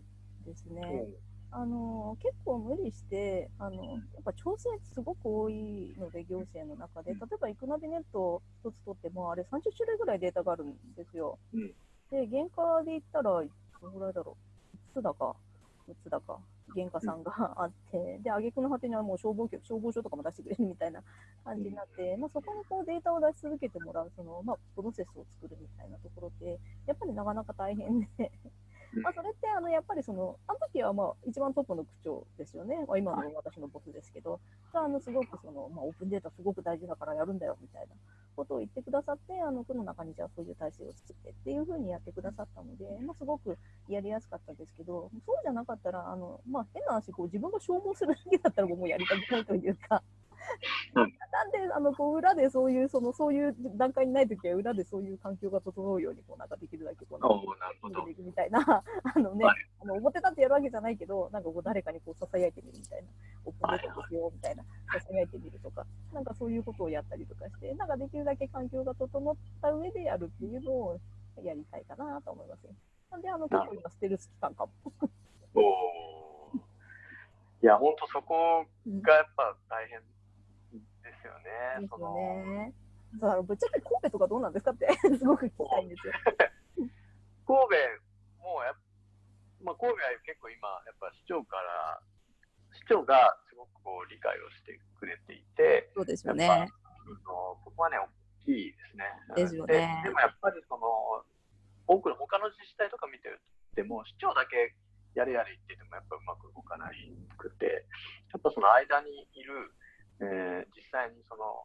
ですね。あの、結構無理して、あの、やっぱ調整すごく多いので、行政の中で、例えば、イクナビネット一つ取っても、あれ30種類ぐらいデータがあるんですよ。うん。で、原価で言ったら、どのぐらいだろう、5つだか、6つだか、原価さんがあって、で、挙句の果てにはもう消防局、消防署とかも出してくれるみたいな感じになって、まあ、そこにこうデータを出し続けてもらう、その、まあ、プロセスを作るみたいなところって、やっぱりなかなか大変で、まあ、それって、あの、やっぱりその、あの時はまあ、一番トップの区長ですよね。まあ、今の私のボスですけど、があの、すごくその、まあ、オープンデータすごく大事だからやるんだよ、みたいなことを言ってくださって、あの、区の中にじゃあそういう体制を作ってっていうふうにやってくださったので、まあ、すごくやりやすかったですけど、そうじゃなかったら、あの、まあ、変な話、こう、自分が消耗するだけだったらもうやりたくないというか、なんで、あの、こう、裏でそういう、その、そういう段階にないときは、裏でそういう環境が整うように、こう、なんかできるだけ、こう、なんか。でいくみたいな、あのね、はいあの表立ってやるわけじゃないけど、なんかこう誰かにこうささやいてみるみたいな、オープンデータですよみたいな、ささやいてみるとか、なんかそういうことをやったりとかして、なんかできるだけ環境が整った上でやるっていうのをやりたいかなと思いますね。なんで、あの、結構今、ステルス期間かも。<laughs> いや、本当そこがやっぱ大変ですよね。ですよね。そうあのぶっちゃけ神戸とかどうなんですかって、<laughs> すごく聞きたいんですよ。<laughs> 神戸もやっ、まあ、神戸は結構今、やっぱ市長から、市長がすごくこう理解をしてくれていて、そうですやっぱ、あのそこはね、大きいですね。ですよねででもやっぱりその、多くの他の自治体とか見てても、市長だけやれやれ言っててもやっぱうまく動かないくて、やっぱその間にいる、えー実際にその、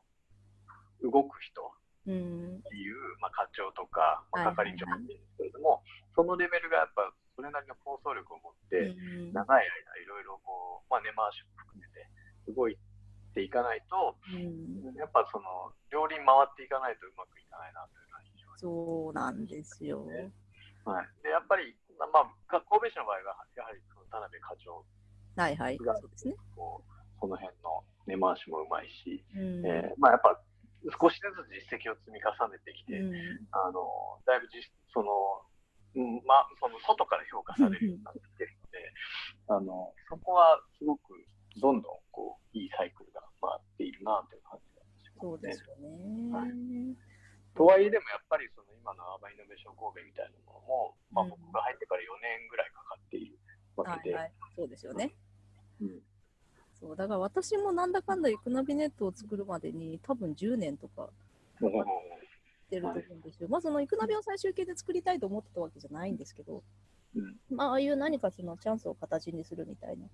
動く人うん。っていう、まあ、課長とか、まあ、係長なんですけれども、そのレベルがやっぱそれなりの構想力を持って、うん長い間いろいろこう、まあ、根回しも含めて動いていかないと、うんやっぱその両輪回っていかないとうまくいかないなというのは非常に。そうなんですよ。はい、でやっぱり、まあ、か神戸市の場合は、やはりその田辺課長はいはい。がそうですね。こうその辺の根回しもうまいし、うん。えーまあ、やっぱ少しずつ実績を積み重ねてきて、うん。あのだいぶ実その、うんまあ、その外から評価されるようになってきてるので、あのそこはすごくどんどんこういいサイクルが回っているなという感じがしますそうですよね。はい。とはいえでもやっぱりその今のアーバンイノベーション神戸みたいなものも、まあ、うん。僕が入ってから4年ぐらいかかっているわけで、はいはい、そうですよね。うんそうだから私もなんだかんだイクナビネットを作るまでに多分10年とかもう出ると思うんですよ。まあそのイクナビを最終形で作りたいと思ってたわけじゃないんですけど、うん。まあああいう何かそのチャンスを形にするみたいな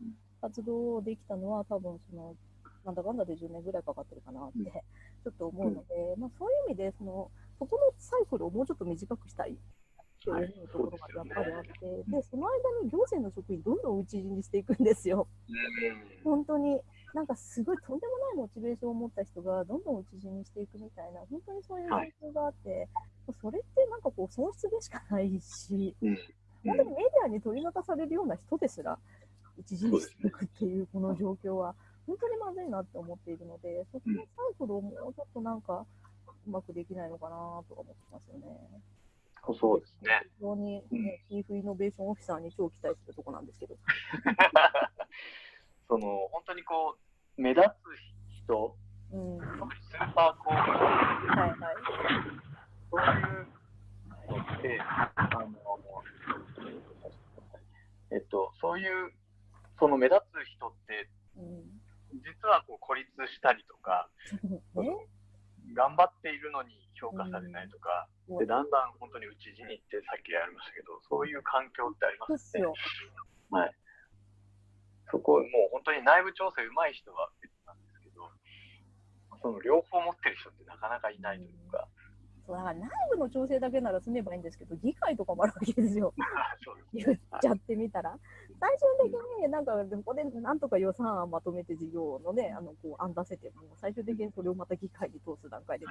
活動をできたのは多分そのなんだかんだで10年ぐらいかかってるかなってうん。ちょっと思うので、まあそういう意味でそのそこのサイクルをもうちょっと短くしたいって思うところがやっぱりあって、でその間に行政の職員どんどん打ち死にしていくんですよ。本当になんかすごいとんでもないモチベーションを持った人がどんどん打ち死にしていくみたいな、本当にそういう状況があって、それってなんかこう損失でしかないし、うん。本当にメディアに取り沙汰されるような人ですら打ち死にしていくっていうこの状況は、本当にまずいなって思っているので、そこのサイクルをもうちょっとなんかうまくできないのかなとか思ってますよね。そうですね。非常に、うんね、チーフイノベーションオフィサーに超期待するとこなんですけど。<laughs> その本当にこう目立つ人、うん。特にスーパーコーンはいはい。そういうのって、あの、えっと、そういう、その目立つ人って、うん。実はこう孤立したりとか、<laughs> ね。頑張っているのに評価されないとか、うんでだんだん本当に内地に行って、さっきやりましたけど、そういう環境ってありますよ。はい。そこ、もう本当に内部調整上手い人は別なんですけど、その両方持ってる人ってなかなかいないというか、そうだから内部の調整だけなら済めばいいんですけど、議会とかもあるわけですよ。<laughs> 言っちゃってみたら。最終的になんか、ここでなんとか予算案まとめて事業のね、あのこう案出せても、最終的にそれをまた議会に通す段階で、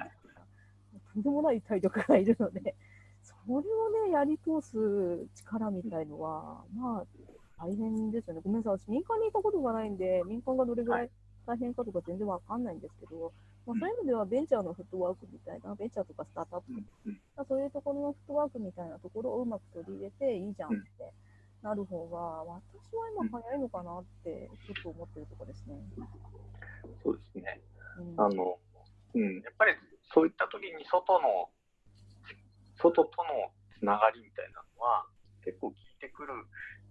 とんでもない体力がいるので、それをね、やり通す力みたいのは、まあ、大変ですよね。ごめんなさい、私、民間にいたことがないんで、民間がどれぐらい大変かとか全然わかんないんですけど、まあ、そういう意味ではベンチャーのフットワークみたいな、ベンチャーとかスタートアップうん。うんまあそういうところのフットワークみたいなところをうまく取り入れていいじゃんってなる方が、私は今早いのかなってちょっと思ってるところですね。そうですね。うん。あの、うん、やっぱりそういった時に外の、外とのつながりみたいなのは結構効いてくる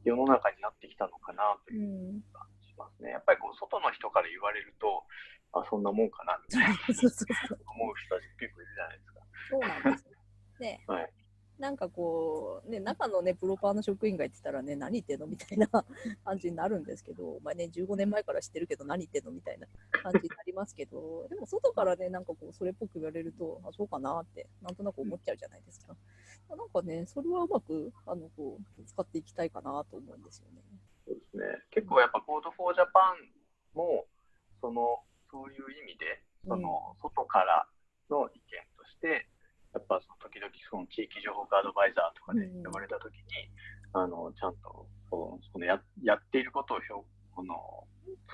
世の中になってきたのかなとういうん、感じしますね。やっぱりこう外の人から言われると、あ、そんなもんかなみたいな思う人たち結構いるじゃないですか。そうなんですよ。ね、はいなんかこう、ね、中のね、プロパーの職員が言ってたらね、何言ってんのみたいな <laughs> 感じになるんですけど、まあね、15年前から知ってるけど、何言ってんのみたいな感じになりますけど、でも外からね、なんかこう、それっぽく言われると、あ、そうかなって、なんとなく思っちゃうじゃないですか。なんかね、それはうまく、あの、こう、使っていきたいかなと思うんですよね。そうですね。結構やっぱ Code for Japan も、その、そういう意味で、その、外からの意見として、やっぱその時々その地域情報化アドバイザーとかでうん。呼ばれた時に、あの、ちゃんと、そのそのややっていることを評この、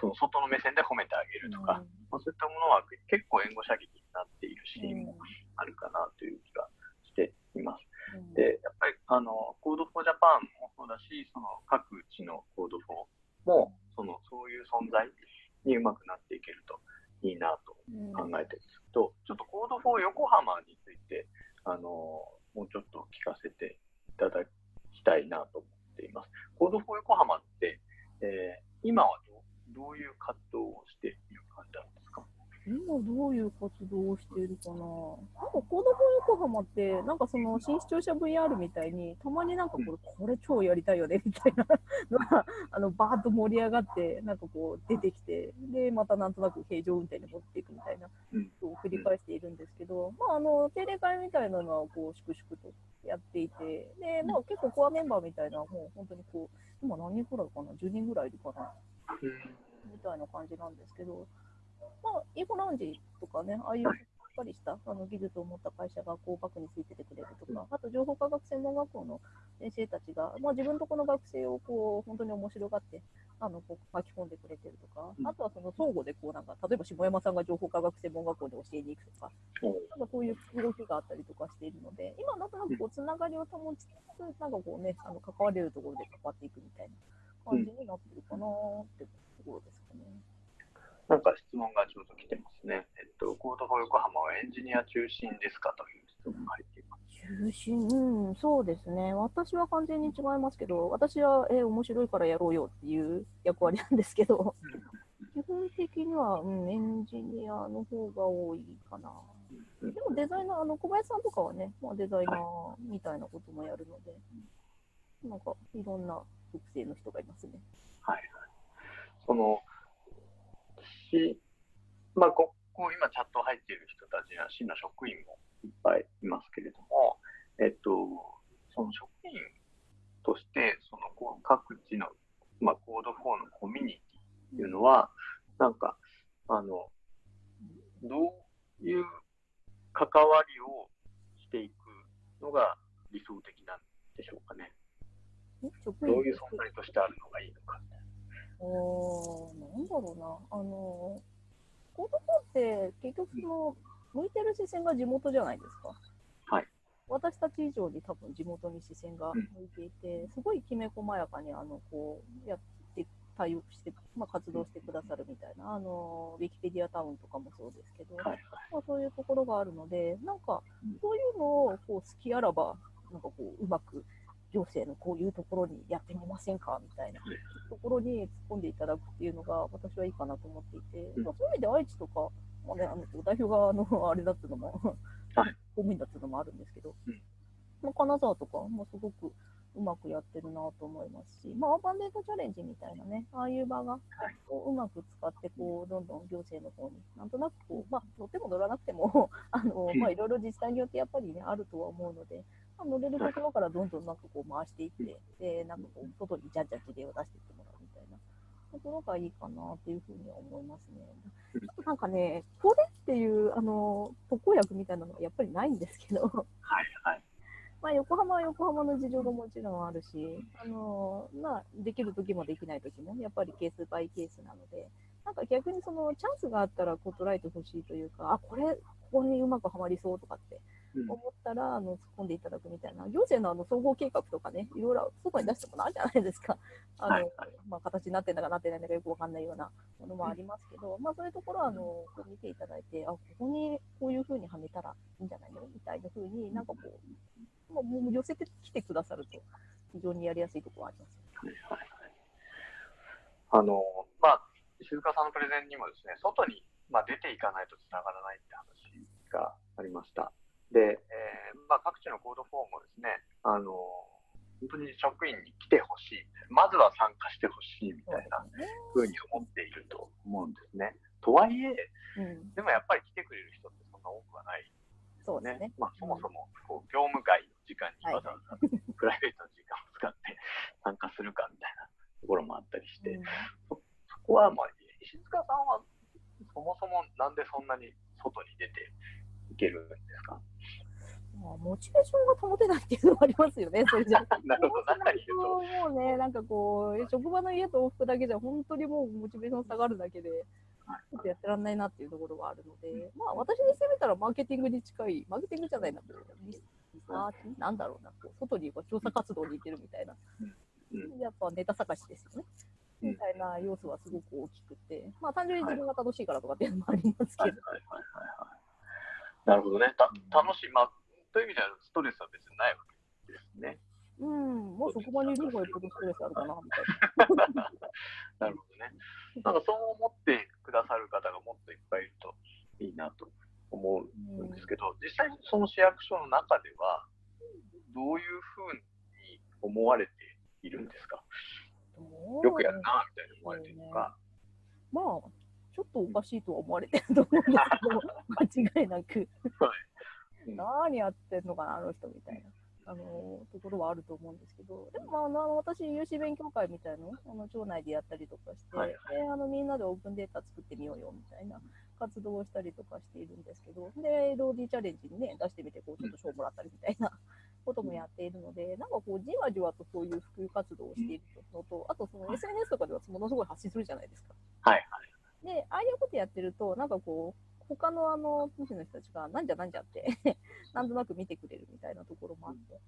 その外の目線で褒めてあげるとか、まあ、そういったものは結構援護射撃になっているシーンもあるかなという気がしています。で、やっぱり、あの、Code for Japan もそうだし、その各地の Code for も、その、そういう存在にうまくなっていけるといいなとうん考えてるんですけど、ちょっと Code for 横浜について、あの、もうちょっと聞かせていただきたいなと思っています。Code for 横浜って、えー今はどうどういう活動をしている今どういう活動をしているかな？なんか Code for 横浜って、なんかその新市庁舎 VR みたいに、たまになんかこれ、これ超やりたいよねみたいなのが、あのバーッと盛り上がって、なんかこう出てきて、で、またなんとなく平常運転に持っていくみたいなを繰り返しているんですけど、まあ、あの定例会みたいなのはこう粛々とやっていて、で、まあ、結構コアメンバーみたいな、もう本当にこう、今何人くらいかな、10人ぐらいいるかな。みたいな感じなんですけど、まあ、イーゴラウンジとかね、ああいうしっかりしたあの技術を持った会社がこうバックについててくれるとか、あと情報科学専門学校の先生たちが、まあ、自分のとこの学生をこう本当に面白がってあのこう巻き込んでくれてるとか、うん。あとはその相互でこうなんか、例えば下山さんが情報科学専門学校で教えに行くとか、なんかそういう動きがあったりとかしているので、今なんとなくこうつながりを保ちつつ、なんかこうね、あの関われるところで関わっていくみたいな感じになってるかなってところですかね。なんか質問がちょうど来てますね。えっと、 Code for 横浜はエンジニア中心ですか？という質問が入っています。中心、うん、そうですね。私は完全に違いますけど、私は、えー面白いからやろうよっていう役割なんですけど、基本的には、うん、エンジニアの方が多いかな。うんでもデザイナー、あの小林さんとかはね、まあ、デザイナーみたいなこともやるので、なんかいろんな属性の人がいますね。はいはい。その、し、まあ、ここ今チャット入っている人たちや市の職員もいっぱいいますけれども、えっと、その職員として、その各地の、まあ、コード4のコミュニティっていうのは、なんか、あの、どういう関わりをしていくのが理想的なんでしょうかね。どういう存在としてあるのがいいのか。おーなんだろうな、あの、 Code for って結局その、向いてる視線が地元じゃないですか。はい。私たち以上に多分地元に視線が向いていて、すごいきめ細やかにあのこうやって対応して、まあ、活動してくださるみたいな、あのウィキペディアタウンとかもそうですけど、はいまあ、そういうところがあるので、なんかうん、そういうのをこう好きあらば、なんかこう、うまく行政のこういうところにやってみませんか？みたいな。はい。ところに突っ込んでいただくっていうのが、私はいいかなと思っていて、うん。まあ、そういう意味で愛知とか、まあね、あの代表があのあれだっていうのも、はい。公務員だっていうのもあるんですけど、うん。まあ、金沢とかもすごくうまくやってるなと思いますし、まあ、アーバンデータチャレンジみたいなね、ああいう場がこううまく使ってこう、どんどん行政の方に、なんとなくこう、まあ、乗っても乗らなくても、<laughs> あのまあ、いろいろ自治体によってやっぱりね、あるとは思うので、まあ、乗れるところからどんどんなんかこう回していって、で、なんかこう、外にじゃんじゃん事例を出していってもらうみたいな。ところがいいかなっていうふうには思いますね。うん。ちょっとなんかね、これっていう、あの、特効薬みたいなのはやっぱりないんですけど、はいはい。まあ、横浜は横浜の事情がもちろんあるし、あのまあ、できる時もできない時も、やっぱりケースバイケースなので、なんか逆にそのチャンスがあったらこう捉えてほしいというか、あ、これ、ここにうまくはまりそうとかってうん思ったら、あの突っ込んでいただくみたいな、行政のあの総合計画とかね、いろいろ外に出したことあるじゃないですか。<laughs> あのはいはいまあ、形になってんだかなってないんだかよくわかんないようなものもありますけど、まあ、そういうところはあのこう見ていただいて、あ、ここにこういうふうにはめたらいいんじゃないの？みたいなふうになんかこう、まあ、もう寄せてきてくださると、非常にやりやすいところはあります。はいはいはい。あの、まあ、静香さんのプレゼンにもですね、外に、まあ、出ていかないとつながらないって話がありました。で、えーまあ、各地のコードフォームをですね、あの、本当に職員に来てほしい、まずは参加してほしいみたいなふうに思っていると思うんですね。とはいえ、うん、でもやっぱり来てくれる人ってそんな多くはないね。そうですね。まあ、そもそもこう業務外の時間にわざわざプライベートの時間を使って参加するかみたいなところもあったりして、うんそこは、まあ、石塚さんはそもそもなんでそんなに外に出ていけるんですか？まあ、モチベーションが保てないっていうのもありますよね、<laughs> それじゃ。なるほど。もうね、なんかこう、職場の家と往復だけじゃ、本当にもうモチベーション下がるだけで、ちょっとやってらんないなっていうところがあるので、まあ、私にしてみたらマーケティングに近い、マーケティングじゃないな、こうリリサーチ、なんだろうな、こう外にこう調査活動に行ってるみたいな、うん。やっぱネタ探しですよね。うん。みたいな要素はすごく大きくて、まあ、単純に自分が楽しいからとかっていうのもありますけど、なるほどね。た楽しい、まあ、という意味ではストレスは別にないわけですね。うん、もう職場にいる方がよっぽどストレスあるかな、みたいな。なるほどね。なんかそう思ってくださる方がもっといっぱいいるといいなと思うんですけど、実際その市役所の中では、どういうふうに思われているんですか？よくやるな、みたいに思われてるのか。まあ、ちょっとおかしいとは思われてると思うんですけど、<laughs> 間違いなく、うん何やってんのかな、あの人みたいな。あのところはあると思うんですけど、でも、まああの、私、有志勉強会みたいなのをあの町内でやったりとかして、はい。であのみんなでオープンデータ作ってみようよみたいな活動をしたりとかしているんですけど、で、ローディーチャレンジにね、出してみて、こう、ちょっと賞もらったりみたいなこともやっているので、なんかこう、じわじわとそういう普及活動をしているのと、あと、その SNS とかではものすごい発信するじゃないですか。はいで、ああいうことやってると、なんかこう、他のあの、都市の人たちが、なんじゃなんじゃって、<laughs> なんとなく見てくれるみたいなところもあって。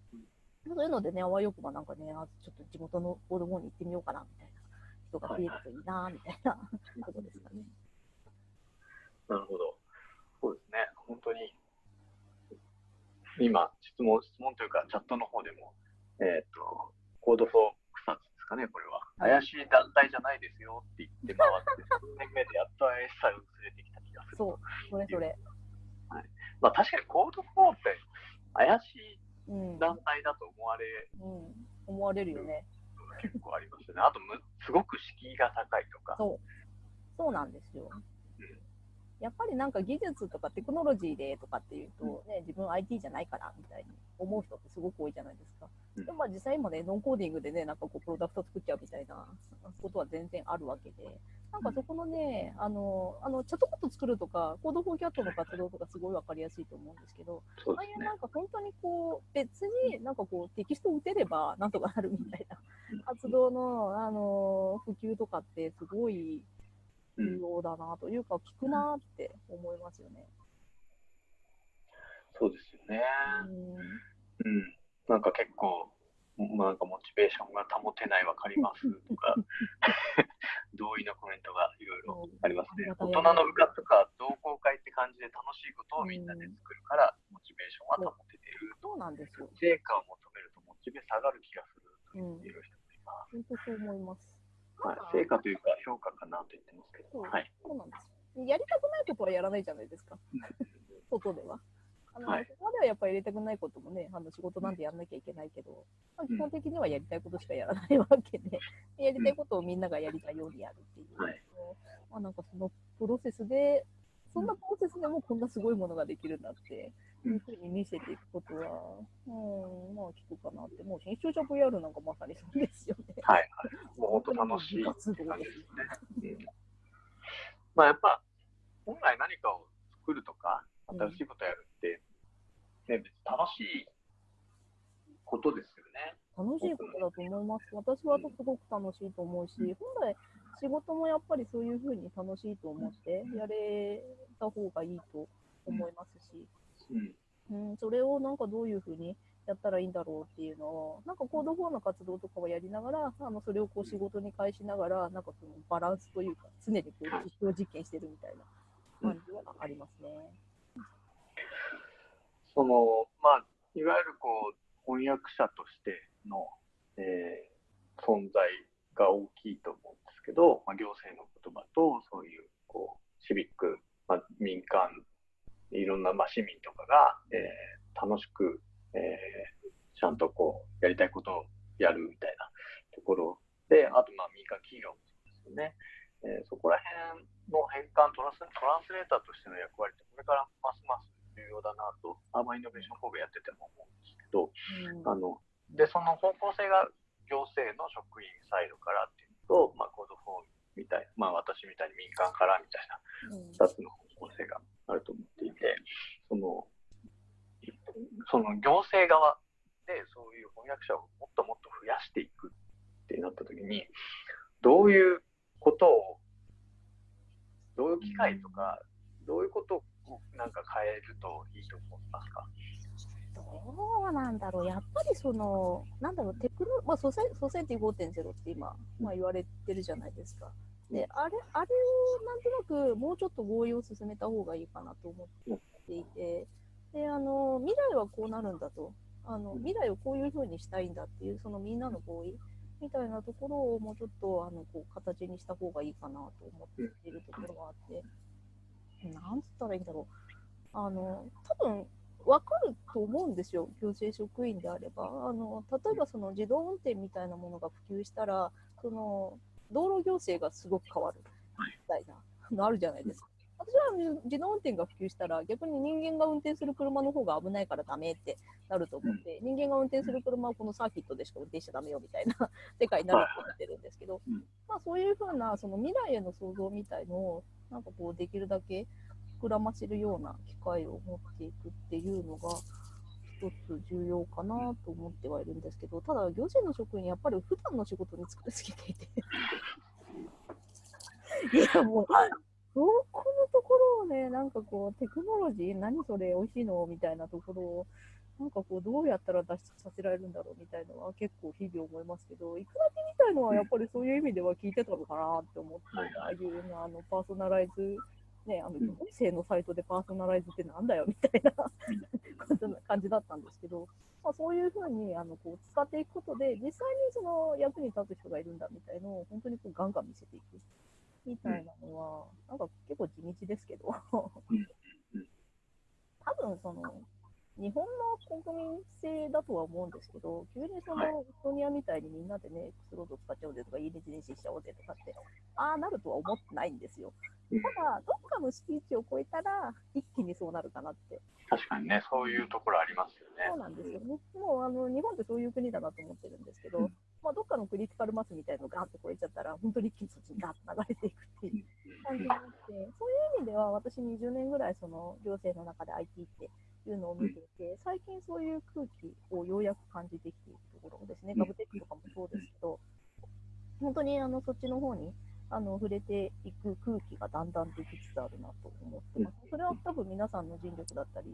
そういうのでね、あわよくばなんかね、ちょっと地元の子供に行ってみようかな、みたいな人が増えるといいな、みたいなことですかね。なるほど。そうですね。本当に、今、質問、質問というか、チャットの方でも、えっ、と、 Code for かね、これは。はい怪しい団体じゃないですよって言って回って、3年目でやっと怪しさが薄れてきた気がする。そう、それそれ。まあ確かに Code for って怪しいうん。団体だと思われうん、思われるよね。結構ありますよね。あとむ、すごく敷居が高いとか。そう。そうなんですよ。やっぱりなんか技術とかテクノロジーでとかっていうと、ね、自分 IT じゃないからみたいに思う人ってすごく多いじゃないですか。うんでもまあ実際今ね、ノンコーディングでね、なんかこうプロダクト作っちゃうみたいなことは全然あるわけで、なんかそこのね、あの、あのチャットボット作るとか、 Code for CAT の活動とかすごいわかりやすいと思うんですけど、ねああいうな。んか本当にこう、別になんかこうテキストを打てればなんとかなるみたいな活動の、あの普及とかってすごい重要だなというか、聞くなって思いますよね。そうですよね。うんうん。なんか結構、なんかモチベーションが保てないわかりますとか <laughs> 同意のコメントがいろいろありますね。大人の部活とか同好会って感じで楽しいことをみんなで作るからモチベーションは保ててる。そうなんですよ。成果を求めるとモチベ下がる気がすると言っている人もいます。本当そう思います。はい、成果というか評価かなと言ってますけど。はい、そうなんです。やりたくないことはやらないじゃないですか。<laughs> 外では。あの、はい、そこまではやっぱり入れたくないこともね、あの仕事なんでやんなきゃいけないけど、まあ、基本的にはやりたいことしかやらないわけ <laughs> で、やりたいことをみんながやりたいようにやるっていう、はい、まあ、なんかそのプロセスで、そんなプロセスでもこんなすごいものができるんだって、いうふうに見せていくことは、うん、まあ聞くかなって、もう新潮社 VR なんかまさにそうですよね。はい、はい。もう本当楽しい感じですね。うん、まあやっぱ、本来何かを作るとか、新しいことやるって、ね、楽しいことですよね。楽しいことだと思います。私はすごく楽しいと思うし、本来仕事もやっぱりそういうふうに楽しいと思ってやれた方がいいと思いますし、うん、うん、それをなんかどういうふうにやったらいいんだろうっていうのを、なんかコード4の活動とかをやりながら、あのそれをこう仕事に返しながら、なんかそのバランスというか、常にこう実証実験してるみたいな感じがありますね。その、まあ、いわゆるこう、翻訳者としての、えー、存在が大きいと思うんですけど、まあ、行政の言葉と、そういう、こう、シビック、まあ、民間、いろんな、まあ、市民とかが、えー、楽しく、えー、ちゃんとこう、やりたいことをやるみたいなところで、あと、まあ、民間企業もですよね。えー、そこら辺の変換トランス、トランスレーターとしての役割って、これからますます重要だなと、アーバーイノベーション神戸やってても思うんですけど、うん、あのでその方向性が行政の職員サイドからっていうと、まあ、コードフォームみたいな、まあ、私みたいに民間からみたいな2つの方向性があると思っていて、そのその行政側でそういう翻訳者をもっともっと増やしていくってなった時にどういうことをどういう機会とかどういうことをなんか変えるといいと思いますか？どうなんだろう、やっぱりその、なんだろう、テクノ、まあ、ソセンティ5.0って今、まあ、言われてるじゃないですか。で、あれ、あれをなんとなくもうちょっと合意を進めた方がいいかなと思っていて、で、あの、未来はこうなるんだと、あの、未来をこういうふうにしたいんだっていう、そのみんなの合意みたいなところをもうちょっと、あの、こう、形にした方がいいかなと思っているところがあって、なんつったらいいんだろう。あの、多分、わかると思うんですよ、行政職員であれば。あの例えばその自動運転みたいなものが普及したら、その道路行政がすごく変わる。みたいなのあるじゃないですか。私は自動運転が普及したら、逆に人間が運転する車の方が危ないからダメってなると思って、人間が運転する車はこのサーキットでしか運転しちゃダメよみたいな <laughs> 世界になると思ってるんですけど、まあ、そういうふうなその未来への想像みたいのを、なんかこう、できるだけ膨らませるような機会を持っていくっていうのが、一つ重要かなと思ってはいるんですけど、ただ、行政の職員、やっぱり普段の仕事に疲れすぎていて。<laughs> いや、もう、そこのところをね、なんかこう、テクノロジー、何それ、美味しいの？みたいなところを、なんかこう、どうやったら脱出させられるんだろうみたいなのは結構日々思いますけど、いくらけみたいのはやっぱりそういう意味では聞いてたのかなって思って、ああいうあのパーソナライズね、あの、音声のサイトでパーソナライズってなんだよみたいな感じだったんですけど、まあ、そういうふうにあのこう使っていくことで、実際にその役に立つ人がいるんだみたいのを本当にこうガンガン見せていくみたいなのは、なんか結構地道ですけど。多分その、日本の国民性だとは思うんですけど、急にその、エストニアみたいにみんなでね、X ロード使っちゃおうぜとか、家で人しちゃおうぜとかって、ああなるとは思ってないんですよ。ただ、どっかのスピーチを超えたら、一気にそうなるかなって。確かにね、そういうところありますよね。そうなんですよね。もうあの日本ってそういう国だなと思ってるんですけど、うん、まあ、どっかのクリティカルマスみたいなのがガーッと超えちゃったら、本当に一気にそっちにガーッと流れていくっていう感じになって、そういう意味では、私20年ぐらいその行政の中で IT っていうのを見ていて、最近そういう空気をようやく感じてきているところですね、ガブテックとかもそうですけど、本当にあのそっちの方にあの触れていく空気がだんだんできつつあるなと思ってます。それは多分皆さんの尽力だったり、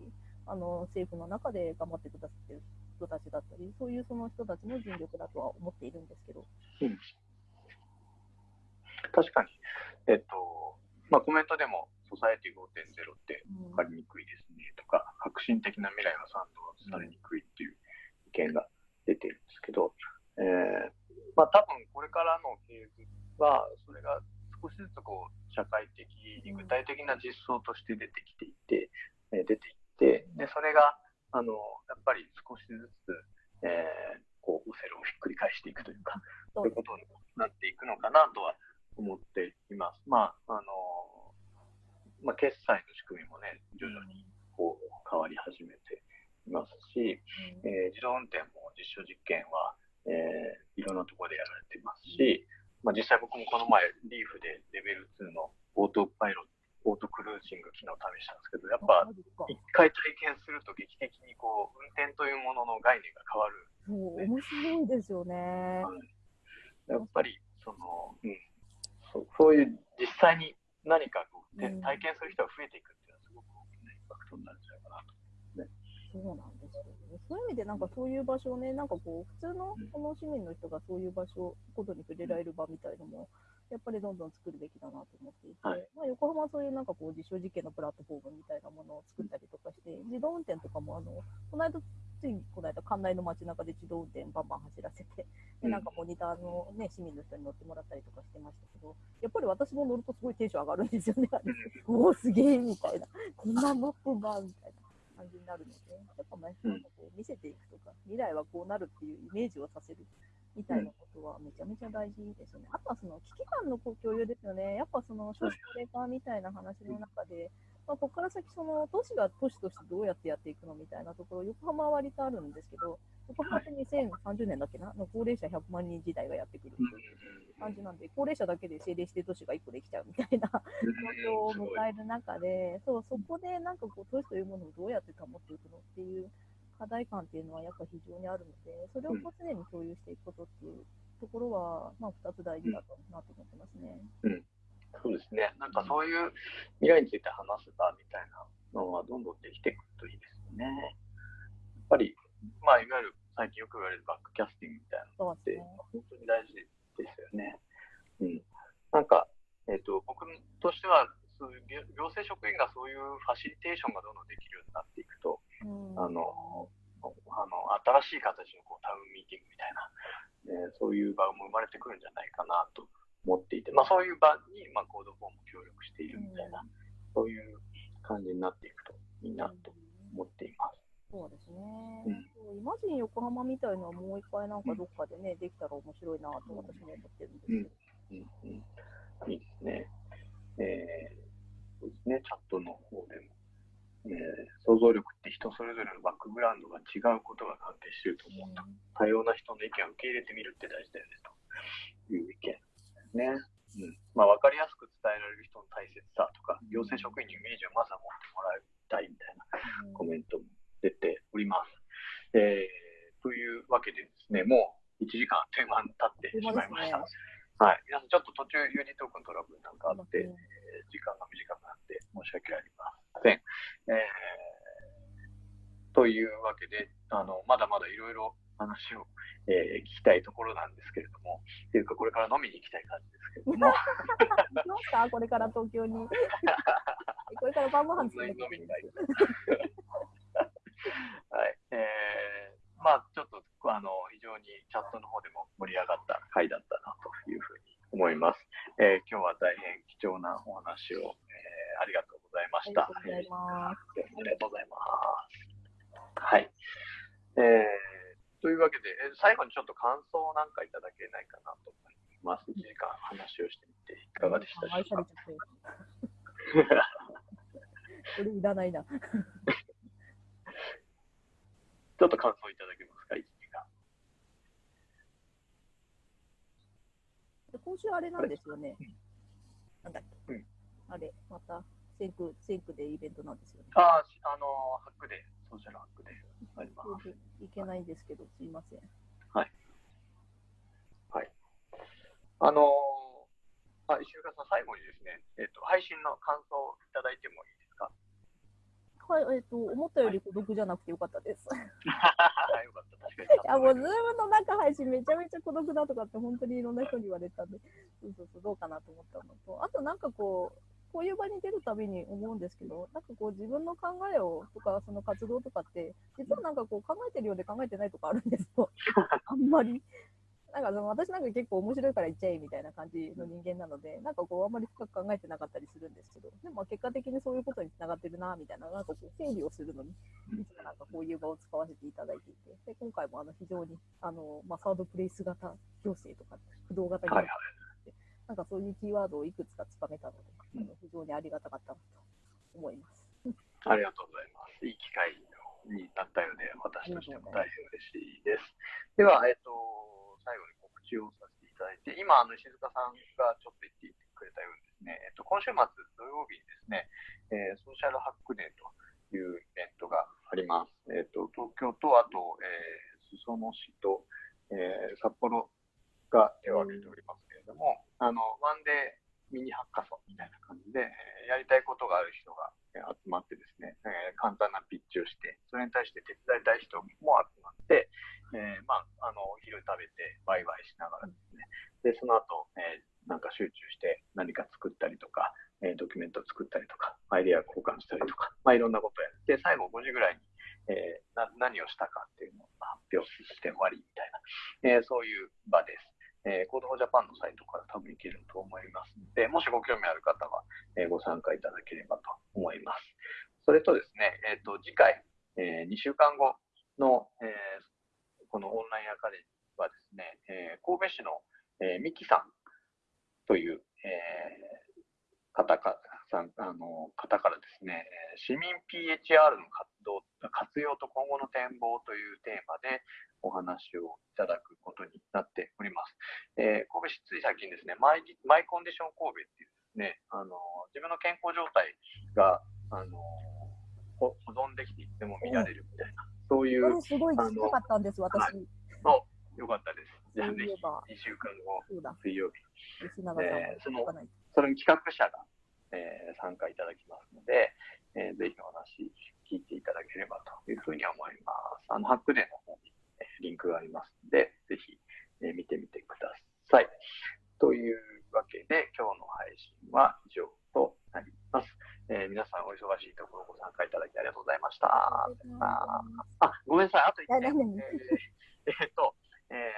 あの政府の中で頑張ってくださってる人人たちだったり、そういうその人たちの尽力だとは思っているんですけど。うん、確かに、えっとまあ、コメントでも、ソサエティ5.0って分かりにくいですね。とか、革新的な未来は賛同されにくいっていう意見が出てるんですけど、えーまあ多分これからのフェーズは、それが少しずつこう社会的に具体的な実装として出てきていて、えー、出ていってでそれがあのやっぱり少しずつ、えー、こうオセロをひっくり返していくというかそういうことになっていくのかなとは思っています。まああのまあ、決済の仕組みもね徐々にこう変わり始めていますし、えー、自動運転も実証実験は、えー、いろんなところでやられていますし、まあ、実際僕もこの前リーフでレベル2のオートパイロットオートクルージング機能を試したんですけど、やっぱ一回体験すると劇的にこう運転というものの概念が変わる、ね。面白いですよね。やっぱりその、うん、そうそういう実際に何かこう、体験する人が増えていくきなインパクトになるんじゃないかなと。ね、そうなんですよね。そういう意味で、なんかそういう場所をね、なんかこう、普通のこの市民の人がそういう場所、ことに触れられる場みたいのも、やっぱりどんどん作るべきだなと思っていて、はい、まあ、横浜はそういうなんかこう実証実験のプラットフォームみたいなものを作ったりとかして、自動運転とかもあの、この間、ついこの間、館内の街中で自動運転バンバン走らせて、でなんかモニターの、ね、市民の人に乗ってもらったりとかしてましたけど、やっぱり私も乗るとすごいテンション上がるんですよね。<laughs> おお、すげえみたいな、こんなマップがみたいな感じになるので、やっぱね、なんかこう見せていくとか、未来はこうなるっていうイメージをさせる。みたいなことはめちゃめちゃ大事ですよね。あとはその危機感の共有ですよね。やっぱその少子高齢化みたいな話の中で、まあ、ここから先その都市が都市としてどうやってやっていくのみたいなところ、横浜は割とあるんですけど、横浜って2030年だっけな、の高齢者100万人時代がやってくるという感じなんで、高齢者だけで政令指定都市が1個できちゃうみたいな状況を迎える中で、そうそこでなんかこう都市というものをどうやって保っていくのっていう課題感っていうのはやっぱ非常にあるので、それをこう常に共有していくことっていうところは、まあ、2つ大事だとなと思ってますね。うん、そうですね。なんかそういう未来について話す場みたいなのはどんどんできていくといいですよね。やっぱり、まあ、いわゆる最近よく言われるバックキャスティングみたいなのって、本当に大事ですよね。うん、なんか、えーと、と僕としてはそういう行政職員がそういうファシリテーションがどんどんできるようになっていくと、あのあの新しい形のこうタウンミーティングみたいな、えー、そういう場も生まれてくるんじゃないかなと思っていて、まあ、そういう場に、まあ、 Code for も協力しているみたいな、そういう感じになっていくといいなと思っています。そうですね、うん、イマジン横浜みたいのはもう一回なんかどっかでね、うん、できたら面白いなと私も思ってるんですけど。うん。うん。うん、いいですね。えー、そうですね、チャットの方でもえー、想像力って人それぞれのバックグラウンドが違うことが関係していると思うと、多様な人の意見を受け入れてみるって大事だよねという意見ですね。うんまあ、分かりやすく伝えられる人の大切さとか、行政職員にイメージをまずは持ってもらいたいみたいなコメントも出ております。えー、というわけでですね、もう1時間あっという間に経ってしまいました。はい、皆さん、ちょっと途中、ユニトークントラブルなんかあって、えー、時間が短くなって申し訳ありません。えー、というわけで、あのまだまだいろいろ話を、えー、聞きたいところなんですけれども、っていうか、これから飲みに行きたい感じですけれども。<laughs> どうかこれから東京に。<laughs> これから晩ご飯作る飲みたい。<laughs> はい。えー、まあ、ちょっと、あの、非常にチャットの方でも盛り上がった回だったなというふうに思います。えー、今日は大変貴重なお話を、えー、ありがとうございました。ありがとうございます。ありがとうございます。はい。えー、というわけで、え最後にちょっと感想なんかいただけないかなと思います。1時間話をしてみていかがでしたでしょうか？これ <laughs> いらないな。<laughs> ちょっと感想いただけますか、1時間。今週あれなんですよね。なんだっけ？うん、あれ、また、センク、センクでイベントなんですよね。ああ、あのハックで、ソーシャルハックであります。いけないんですけど、すいません。はい。はい。あのあ、石岡さん、最後にですね、えっ、ー、と、配信の感想をいただいてもいいですか？ははい、えっ、と、思ったより孤独じゃなくてよかったです。<laughs> よかった、確かに。いや、もう、ズームの中配信めちゃめちゃ孤独だとかって、本当にいろんな人に言われたんで、そうそうそう、どうかなと思ったのと、あとなんかこう、こういう場に出るたびに思うんですけど、なんかこう自分の考えをとか、その活動とかって、実はなんかこう考えてるようで考えてないとかあるんですよ。<laughs> あんまり。なんかその私なんか結構面白いから言っちゃえみたいな感じの人間なので、なんかこうあんまり深く考えてなかったりするんですけど、でもまあ結果的にそういうことにつながってるなみたいな、なんかこう整理をするのに、いつもなんかこういう場を使わせていただいていて、で今回もあの非常にあの、まあ、サードプレイス型行政とか、不動型行はい政なんかそういうキーワードをいくつかつかめたので、あの非常にありがたかったなと思います。<laughs> ありがとうございます。いい機会になったようで、私としても大変嬉しいです。では、えっ、と、最後に告知をさせていただいて、今、あの石塚さんがちょっと言ってくれたようにですね、えっ、と、今週末土曜日にですね、えーソーシャルハックデーというイベントがあります。えっ、と、東京と、あと、えー裾野市と、えー札幌が手を挙げておりますけれども、あの、ワンデーミニハッカソンみたいな感じで、やりたいことがある人が集まってですね、え簡単なピッチをして、それに対して手伝いたい人も集まって、えーまあ、あの、お昼食べてワイワイしながらですね、で、その後、えーなんか集中して何か作ったりとか、えードキュメントを作ったりとか、アイデア交換したりとか、まあ、いろんなことをやって、最後5時ぐらいに、えーな何をしたかっていうのを発表して終わりみたいな、えーそういう場です。えー、 Code for Japan のサイトから多分行けると思いますので、もしご興味ある方は、えーご参加いただければと思います。それとですね、えっ、と、次回、え2週間後の、えーこのオンラインアカデミーはですね、えー神戸市の、えー、ミキさんという、えー方かさんあの方からですね、市民 PHR の活動、活用と今後の展望というテーマでお話をいただくことになっております。えー神戸市つい最近ですね、マイマイコンディション神戸っていうですね、あの自分の健康状態があのほ保存できていっても見られるみたいな、そういうすごい聞きたかったんです、私。はいのよかったです。じゃあぜひそういえば2週間後水曜日吉永さんもえーそのそれに企画者が、えー参加いただきますので、えーぜひお話聞いていただければというふうに思います。あの、ハックデーの方に、えーリンクがありますので、ぜひ、えー見てみてください。というわけで、今日の配信は以上となります。えー皆さんお忙しいところご参加いただきありがとうございました。ああ、ごめんなさい。あと1点。えーえーっと、えー、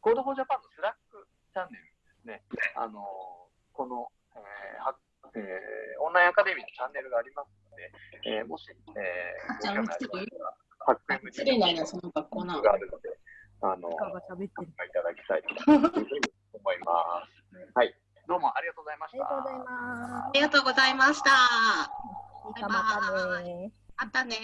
Code for Japan の Slack チャンネルですね。あのーこの、えーはえーオンラインアカデミーのチャンネルがありますので、えーもし、えー、ご興味ある方は、ハック MD 失礼ないな、その学校な。があるので、あの喋っていただきたいというふうに思います。はい。どうもありがとうございました。ありがとうございますあ。りがとうございました。またね。あったね